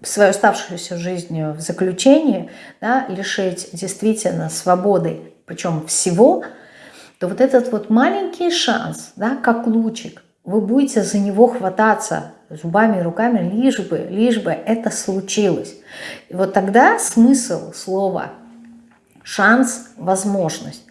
Speaker 1: свою оставшуюся жизнь в заключении, да, лишить действительно свободы, причем всего, то вот этот вот маленький шанс, да, как лучик, вы будете за него хвататься зубами руками, лишь бы, лишь бы это случилось. И вот тогда смысл слова «шанс», «возможность»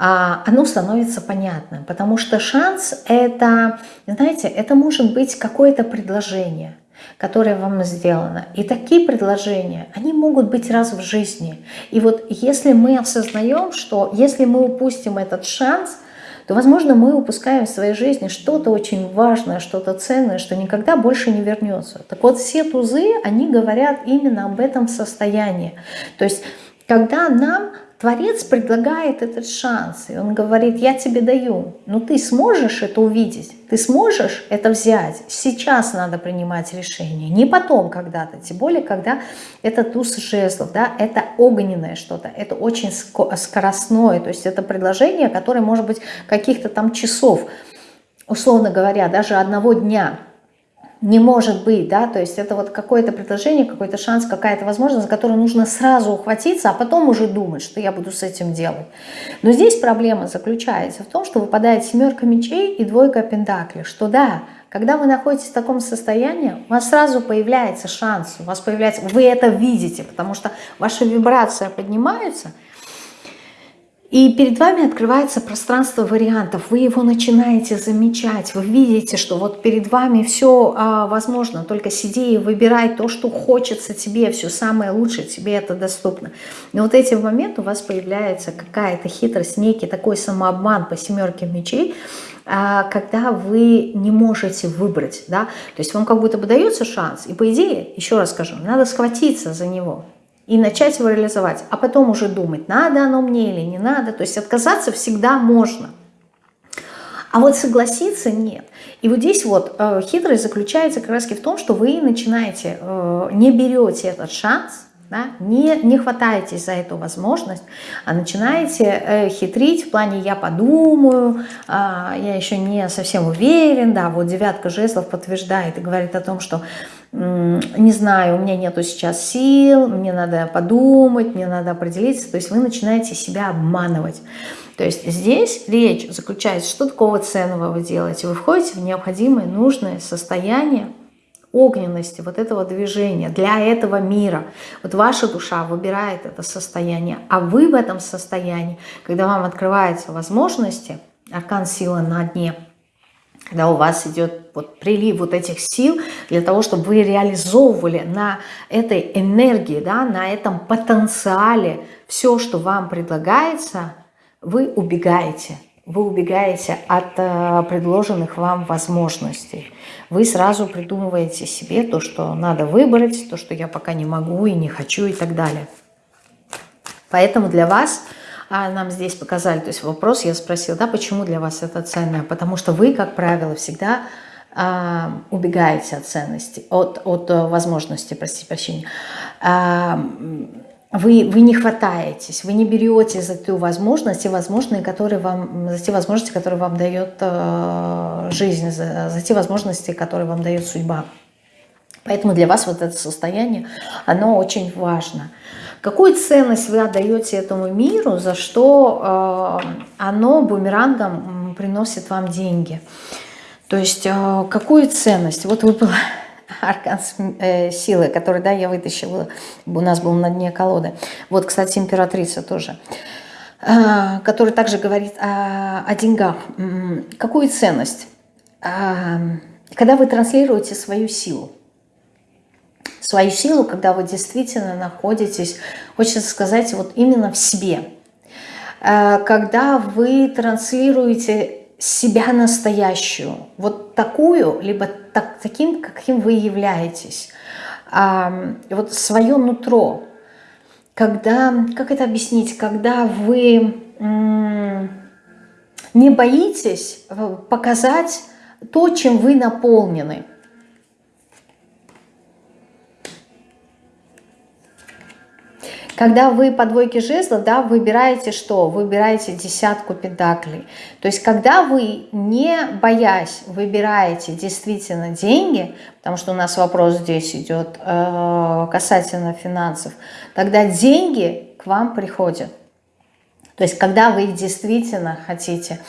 Speaker 1: а, оно становится понятным, потому что шанс это, знаете, это может быть какое-то предложение, которое вам сделано. И такие предложения, они могут быть раз в жизни. И вот если мы осознаем, что если мы упустим этот шанс – то, возможно, мы упускаем в своей жизни что-то очень важное, что-то ценное, что никогда больше не вернется. Так вот, все тузы, они говорят именно об этом состоянии. То есть, когда нам Творец предлагает этот шанс, и он говорит, я тебе даю, но ты сможешь это увидеть, ты сможешь это взять. Сейчас надо принимать решение, не потом когда-то, тем более, когда это туз жезлов, да, это огненное что-то, это очень скоростное, то есть это предложение, которое может быть каких-то там часов, условно говоря, даже одного дня – не может быть, да, то есть это вот какое-то предложение, какой-то шанс, какая-то возможность, за которую нужно сразу ухватиться, а потом уже думать, что я буду с этим делать. Но здесь проблема заключается в том, что выпадает семерка мечей и двойка пентаклей, что да, когда вы находитесь в таком состоянии, у вас сразу появляется шанс, у вас появляется, вы это видите, потому что ваша вибрация поднимается – и перед вами открывается пространство вариантов, вы его начинаете замечать, вы видите, что вот перед вами все а, возможно, только сиди и выбирай то, что хочется тебе, все самое лучшее, тебе это доступно. И вот эти моменты у вас появляется какая-то хитрость, некий такой самообман по семерке мечей, а, когда вы не можете выбрать, да, то есть вам как будто бы дается шанс, и по идее, еще раз скажу, надо схватиться за него, и начать его реализовать, а потом уже думать, надо оно мне или не надо. То есть отказаться всегда можно. А вот согласиться нет. И вот здесь вот э, хитрость заключается как раз в том, что вы начинаете, э, не берете этот шанс, да, не, не хватаетесь за эту возможность, а начинаете э, хитрить в плане «я подумаю», э, «я еще не совсем уверен», да, вот девятка жезлов подтверждает и говорит о том, что не знаю, у меня нету сейчас сил, мне надо подумать, мне надо определиться. То есть вы начинаете себя обманывать. То есть здесь речь заключается, что такого ценного вы делаете. Вы входите в необходимое, нужное состояние огненности, вот этого движения для этого мира. Вот ваша душа выбирает это состояние, а вы в этом состоянии, когда вам открываются возможности, аркан силы на дне – когда у вас идет вот прилив вот этих сил для того, чтобы вы реализовывали на этой энергии, да, на этом потенциале все, что вам предлагается, вы убегаете. Вы убегаете от э, предложенных вам возможностей. Вы сразу придумываете себе то, что надо выбрать, то, что я пока не могу и не хочу и так далее. Поэтому для вас а нам здесь показали, то есть вопрос я спросила, да, почему для вас это ценное? Потому что вы, как правило, всегда а, убегаете от ценности, от, от э, возможности, простите прощения. А, вы, вы не хватаетесь, вы не берете за ту возможность, те возможности, которые вам, за те возможности, которые вам дает э, жизнь, за, за те возможности, которые вам дает судьба. Поэтому для вас вот это состояние, оно очень важно. Какую ценность вы отдаете этому миру, за что э, оно бумерангом приносит вам деньги? То есть э, какую ценность? Вот выпал аркан э, силы, который да, я вытащила, у нас был на дне колоды. Вот, кстати, императрица тоже, э, который также говорит о, о деньгах. Какую ценность? Э, когда вы транслируете свою силу, свою силу, когда вы действительно находитесь, хочется сказать, вот именно в себе. Э, когда вы транслируете себя настоящую, вот такую, либо так, таким, каким вы являетесь, вот свое нутро, когда, как это объяснить, когда вы не боитесь э, показать то, чем вы наполнены – Когда вы по двойке жезлов, да, выбираете что? Выбираете десятку пентаклей. То есть, когда вы, не боясь, выбираете действительно деньги, потому что у нас вопрос здесь идет э, касательно финансов, тогда деньги к вам приходят. То есть, когда вы действительно хотите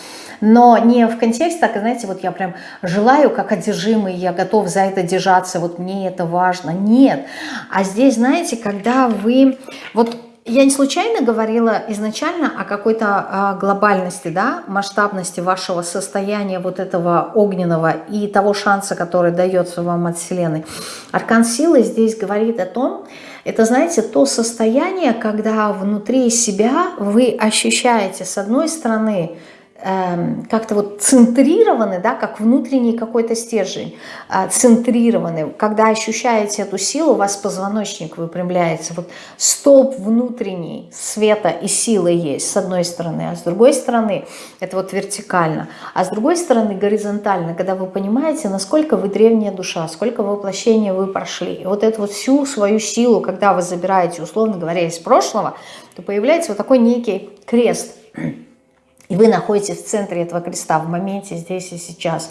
Speaker 1: но не в контексте, так, знаете, вот я прям желаю как одержимый, я готов за это держаться, вот мне это важно. Нет. А здесь, знаете, когда вы... Вот я не случайно говорила изначально о какой-то а, глобальности, да, масштабности вашего состояния вот этого огненного и того шанса, который дается вам от Вселенной. Аркан силы здесь говорит о том, это, знаете, то состояние, когда внутри себя вы ощущаете, с одной стороны, как-то вот центрированы, да, как внутренний какой-то стержень, э, центрированы. Когда ощущаете эту силу, у вас позвоночник выпрямляется. Вот столб внутренний света и силы есть с одной стороны, а с другой стороны это вот вертикально, а с другой стороны горизонтально, когда вы понимаете, насколько вы древняя душа, сколько воплощений вы прошли. И вот эту вот всю свою силу, когда вы забираете, условно говоря, из прошлого, то появляется вот такой некий крест – и вы находитесь в центре этого креста, в моменте здесь и сейчас.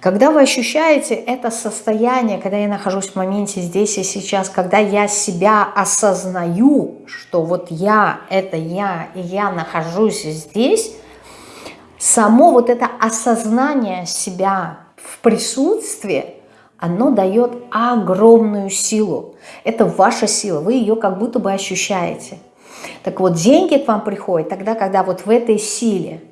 Speaker 1: Когда вы ощущаете это состояние, когда я нахожусь в моменте здесь и сейчас, когда я себя осознаю, что вот я, это я, и я нахожусь здесь, само вот это осознание себя в присутствии, оно дает огромную силу. Это ваша сила, вы ее как будто бы ощущаете. Так вот, деньги к вам приходят тогда, когда вот в этой силе,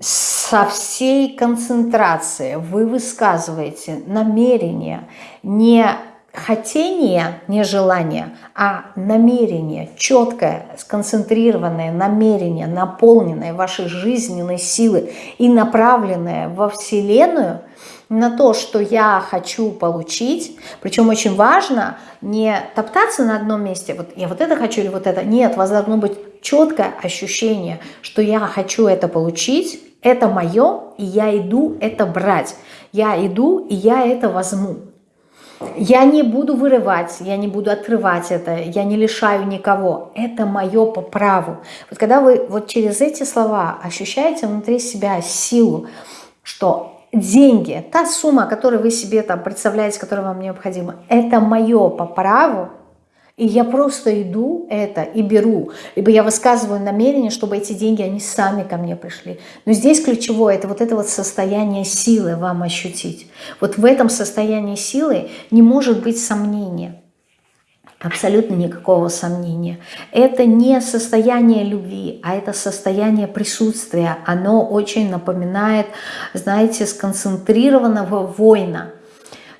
Speaker 1: со всей концентрацией вы высказываете намерение, не хотение, не желание, а намерение, четкое, сконцентрированное намерение, наполненное вашей жизненной силы и направленное во Вселенную – на то, что я хочу получить. Причем очень важно не топтаться на одном месте, вот я вот это хочу или вот это. Нет, у вас должно быть четкое ощущение, что я хочу это получить, это мое, и я иду это брать. Я иду, и я это возьму. Я не буду вырывать, я не буду отрывать это, я не лишаю никого. Это мое по праву. Вот когда вы вот через эти слова ощущаете внутри себя силу, что деньги, та сумма, которую вы себе там представляете, которая вам необходима, это мое по праву, и я просто иду это и беру. Либо я высказываю намерение, чтобы эти деньги, они сами ко мне пришли. Но здесь ключевое, это вот это вот состояние силы вам ощутить. Вот в этом состоянии силы не может быть сомнения. Абсолютно никакого сомнения. Это не состояние любви, а это состояние присутствия. Оно очень напоминает, знаете, сконцентрированного воина.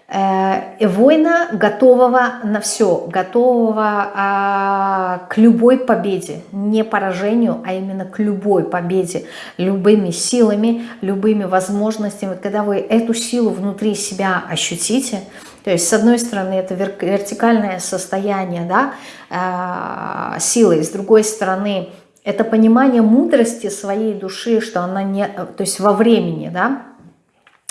Speaker 1: Э, воина, готового на все, готового а, к любой победе, не поражению, а именно к любой победе, любыми силами, любыми возможностями. Когда вы эту силу внутри себя ощутите, то есть, с одной стороны, это вертикальное состояние да, э, силы, с другой стороны, это понимание мудрости своей души, что она не, то есть во времени, да,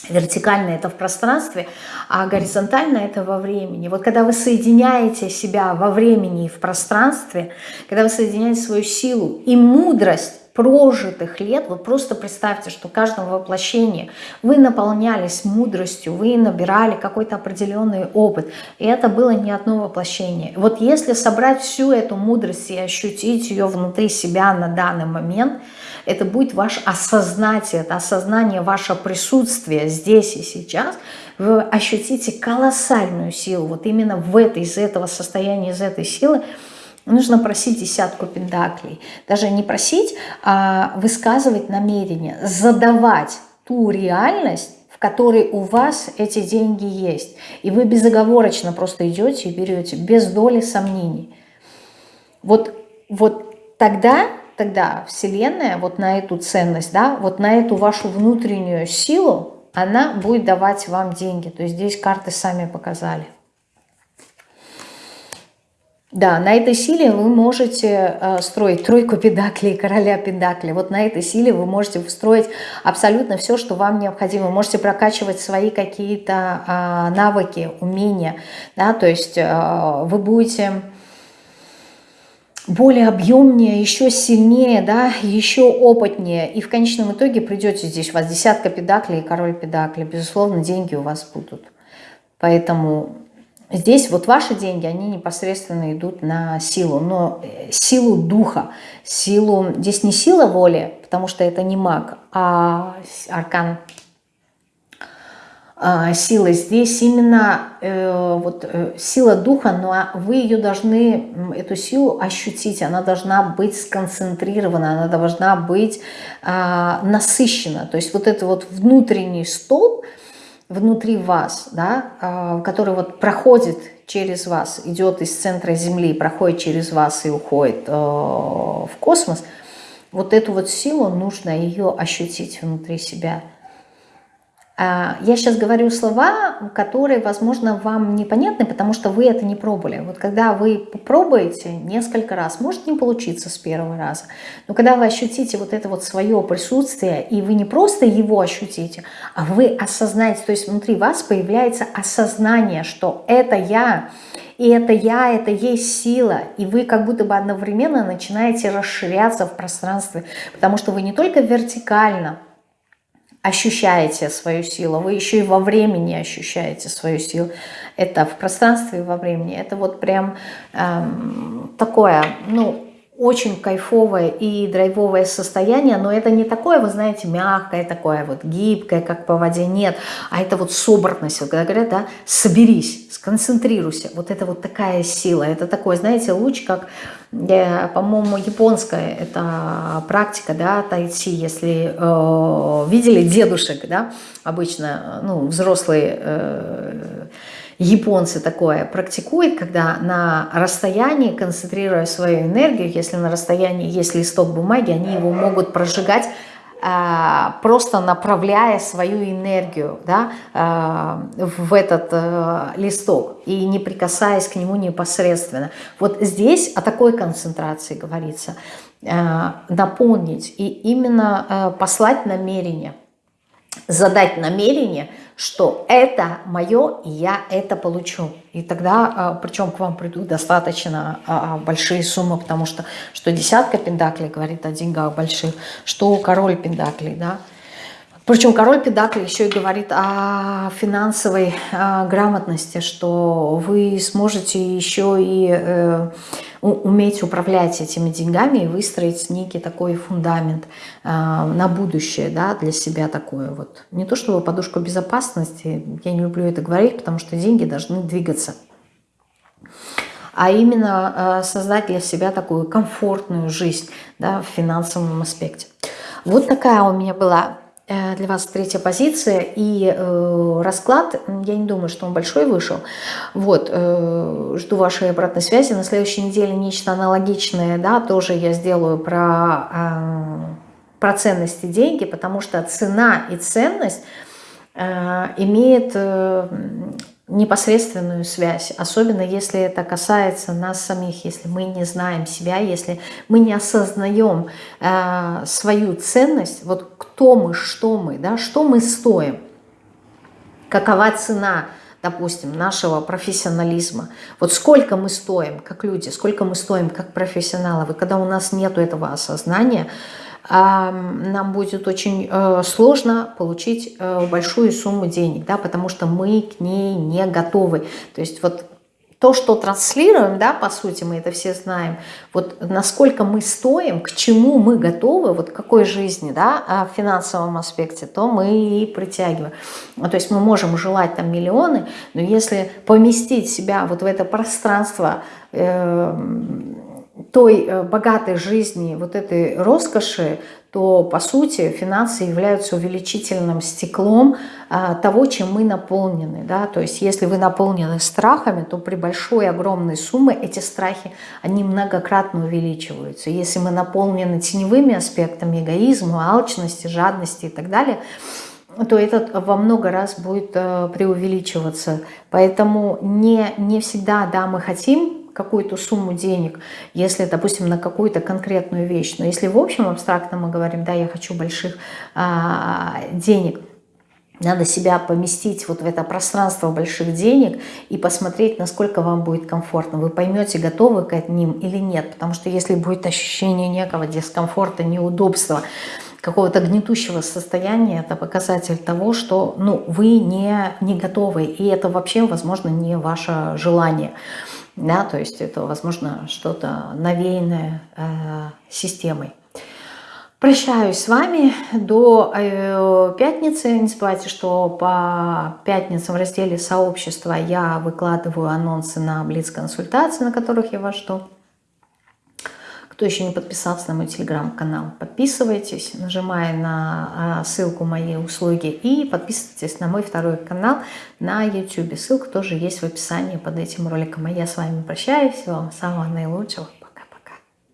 Speaker 1: вертикально это в пространстве, а горизонтально это во времени. Вот когда вы соединяете себя во времени и в пространстве, когда вы соединяете свою силу и мудрость прожитых лет, вот просто представьте, что в каждом воплощении вы наполнялись мудростью, вы набирали какой-то определенный опыт, и это было не одно воплощение. Вот если собрать всю эту мудрость и ощутить ее внутри себя на данный момент, это будет ваше осознание, это осознание ваше присутствие здесь и сейчас, вы ощутите колоссальную силу, вот именно в этой, из этого состояния, из этой силы, Нужно просить десятку пентаклей. Даже не просить, а высказывать намерение, задавать ту реальность, в которой у вас эти деньги есть. И вы безоговорочно просто идете и берете, без доли сомнений. Вот, вот тогда, тогда Вселенная вот на эту ценность, да, вот на эту вашу внутреннюю силу, она будет давать вам деньги. То есть здесь карты сами показали. Да, на этой силе вы можете э, строить тройку педаклей, короля педаклей. Вот на этой силе вы можете строить абсолютно все, что вам необходимо. Вы можете прокачивать свои какие-то э, навыки, умения. Да? То есть э, вы будете более объемнее, еще сильнее, да, еще опытнее. И в конечном итоге придете здесь, у вас десятка педаклей и король педаклей. Безусловно, деньги у вас будут. Поэтому Здесь вот ваши деньги, они непосредственно идут на силу, но э, силу духа, силу, здесь не сила воли, потому что это не маг, а аркан а, силы. Здесь именно э, вот э, сила духа, но вы ее должны, эту силу ощутить, она должна быть сконцентрирована, она должна быть э, насыщена. То есть вот это вот внутренний столб, внутри вас, да, а, который вот проходит через вас, идет из центра Земли, проходит через вас и уходит э, в космос, вот эту вот силу нужно ее ощутить внутри себя – я сейчас говорю слова, которые, возможно, вам непонятны, потому что вы это не пробовали. Вот когда вы попробуете несколько раз, может не получиться с первого раза, но когда вы ощутите вот это вот свое присутствие, и вы не просто его ощутите, а вы осознаете, то есть внутри вас появляется осознание, что это я, и это я, это есть сила, и вы как будто бы одновременно начинаете расширяться в пространстве, потому что вы не только вертикально, ощущаете свою силу, вы еще и во времени ощущаете свою силу. Это в пространстве и во времени. Это вот прям эм, такое, ну, очень кайфовое и драйвовое состояние, но это не такое, вы знаете, мягкое, такое вот гибкое, как по воде, нет, а это вот собранность, когда говорят, да, соберись, сконцентрируйся, вот это вот такая сила, это такой, знаете, луч, как, э, по-моему, японская, это практика, да, тайци, если э, видели дедушек, да, обычно, ну, взрослые э, японцы такое практикуют, когда на расстоянии, концентрируя свою энергию, если на расстоянии есть листок бумаги, они его могут прожигать, а, просто направляя свою энергию да, а, в этот а, листок и не прикасаясь к нему непосредственно. Вот здесь о такой концентрации говорится. Наполнить и именно послать намерение, задать намерение – что это мое, и я это получу. И тогда, а, причем к вам придут достаточно а, большие суммы, потому что что десятка пендаклей говорит о деньгах больших, что король пендаклей, да, причем король Педакли еще и говорит о финансовой о грамотности, что вы сможете еще и э, уметь управлять этими деньгами и выстроить некий такой фундамент э, на будущее да, для себя такое. Вот. Не то чтобы подушку безопасности, я не люблю это говорить, потому что деньги должны двигаться а именно э, создать для себя такую комфортную жизнь да, в финансовом аспекте. Вот такая у меня была для вас третья позиция и э, расклад, я не думаю, что он большой вышел. Вот, э, жду вашей обратной связи. На следующей неделе нечто аналогичное, да, тоже я сделаю про, э, про ценности деньги, потому что цена и ценность э, имеет э, непосредственную связь, особенно если это касается нас самих, если мы не знаем себя, если мы не осознаем э, свою ценность, вот кто мы, что мы, да, что мы стоим, какова цена, допустим, нашего профессионализма, вот сколько мы стоим как люди, сколько мы стоим как профессионалы, вот когда у нас нет этого осознания, нам будет очень э, сложно получить э, большую сумму денег, да, потому что мы к ней не готовы. То есть вот то, что транслируем, да, по сути, мы это все знаем, вот насколько мы стоим, к чему мы готовы, вот какой жизни, да, а в финансовом аспекте, то мы и притягиваем. То есть мы можем желать там миллионы, но если поместить себя вот в это пространство э, той э, богатой жизни, вот этой роскоши, то, по сути, финансы являются увеличительным стеклом а, того, чем мы наполнены. Да? То есть, если вы наполнены страхами, то при большой, огромной сумме эти страхи, они многократно увеличиваются. Если мы наполнены теневыми аспектами эгоизма, алчности, жадности и так далее, то этот во много раз будет э, преувеличиваться. Поэтому не, не всегда да, мы хотим какую-то сумму денег, если, допустим, на какую-то конкретную вещь. Но если в общем абстрактно мы говорим, да, я хочу больших а, денег, надо себя поместить вот в это пространство больших денег и посмотреть, насколько вам будет комфортно. Вы поймете, готовы к ним или нет. Потому что если будет ощущение некого дискомфорта, неудобства, какого-то гнетущего состояния, это показатель того, что ну, вы не, не готовы. И это вообще, возможно, не ваше желание да, то есть это, возможно, что-то навеянное э, системой. Прощаюсь с вами до э, пятницы. Не забывайте, что по пятницам в разделе «Сообщество» я выкладываю анонсы на Блиц-консультации, на которых я вас жду. Кто еще не подписался на мой телеграм-канал, подписывайтесь, нажимая на а, ссылку моей услуги и подписывайтесь на мой второй канал на YouTube. Ссылка тоже есть в описании под этим роликом. А я с вами прощаюсь. Всего вам самого наилучшего.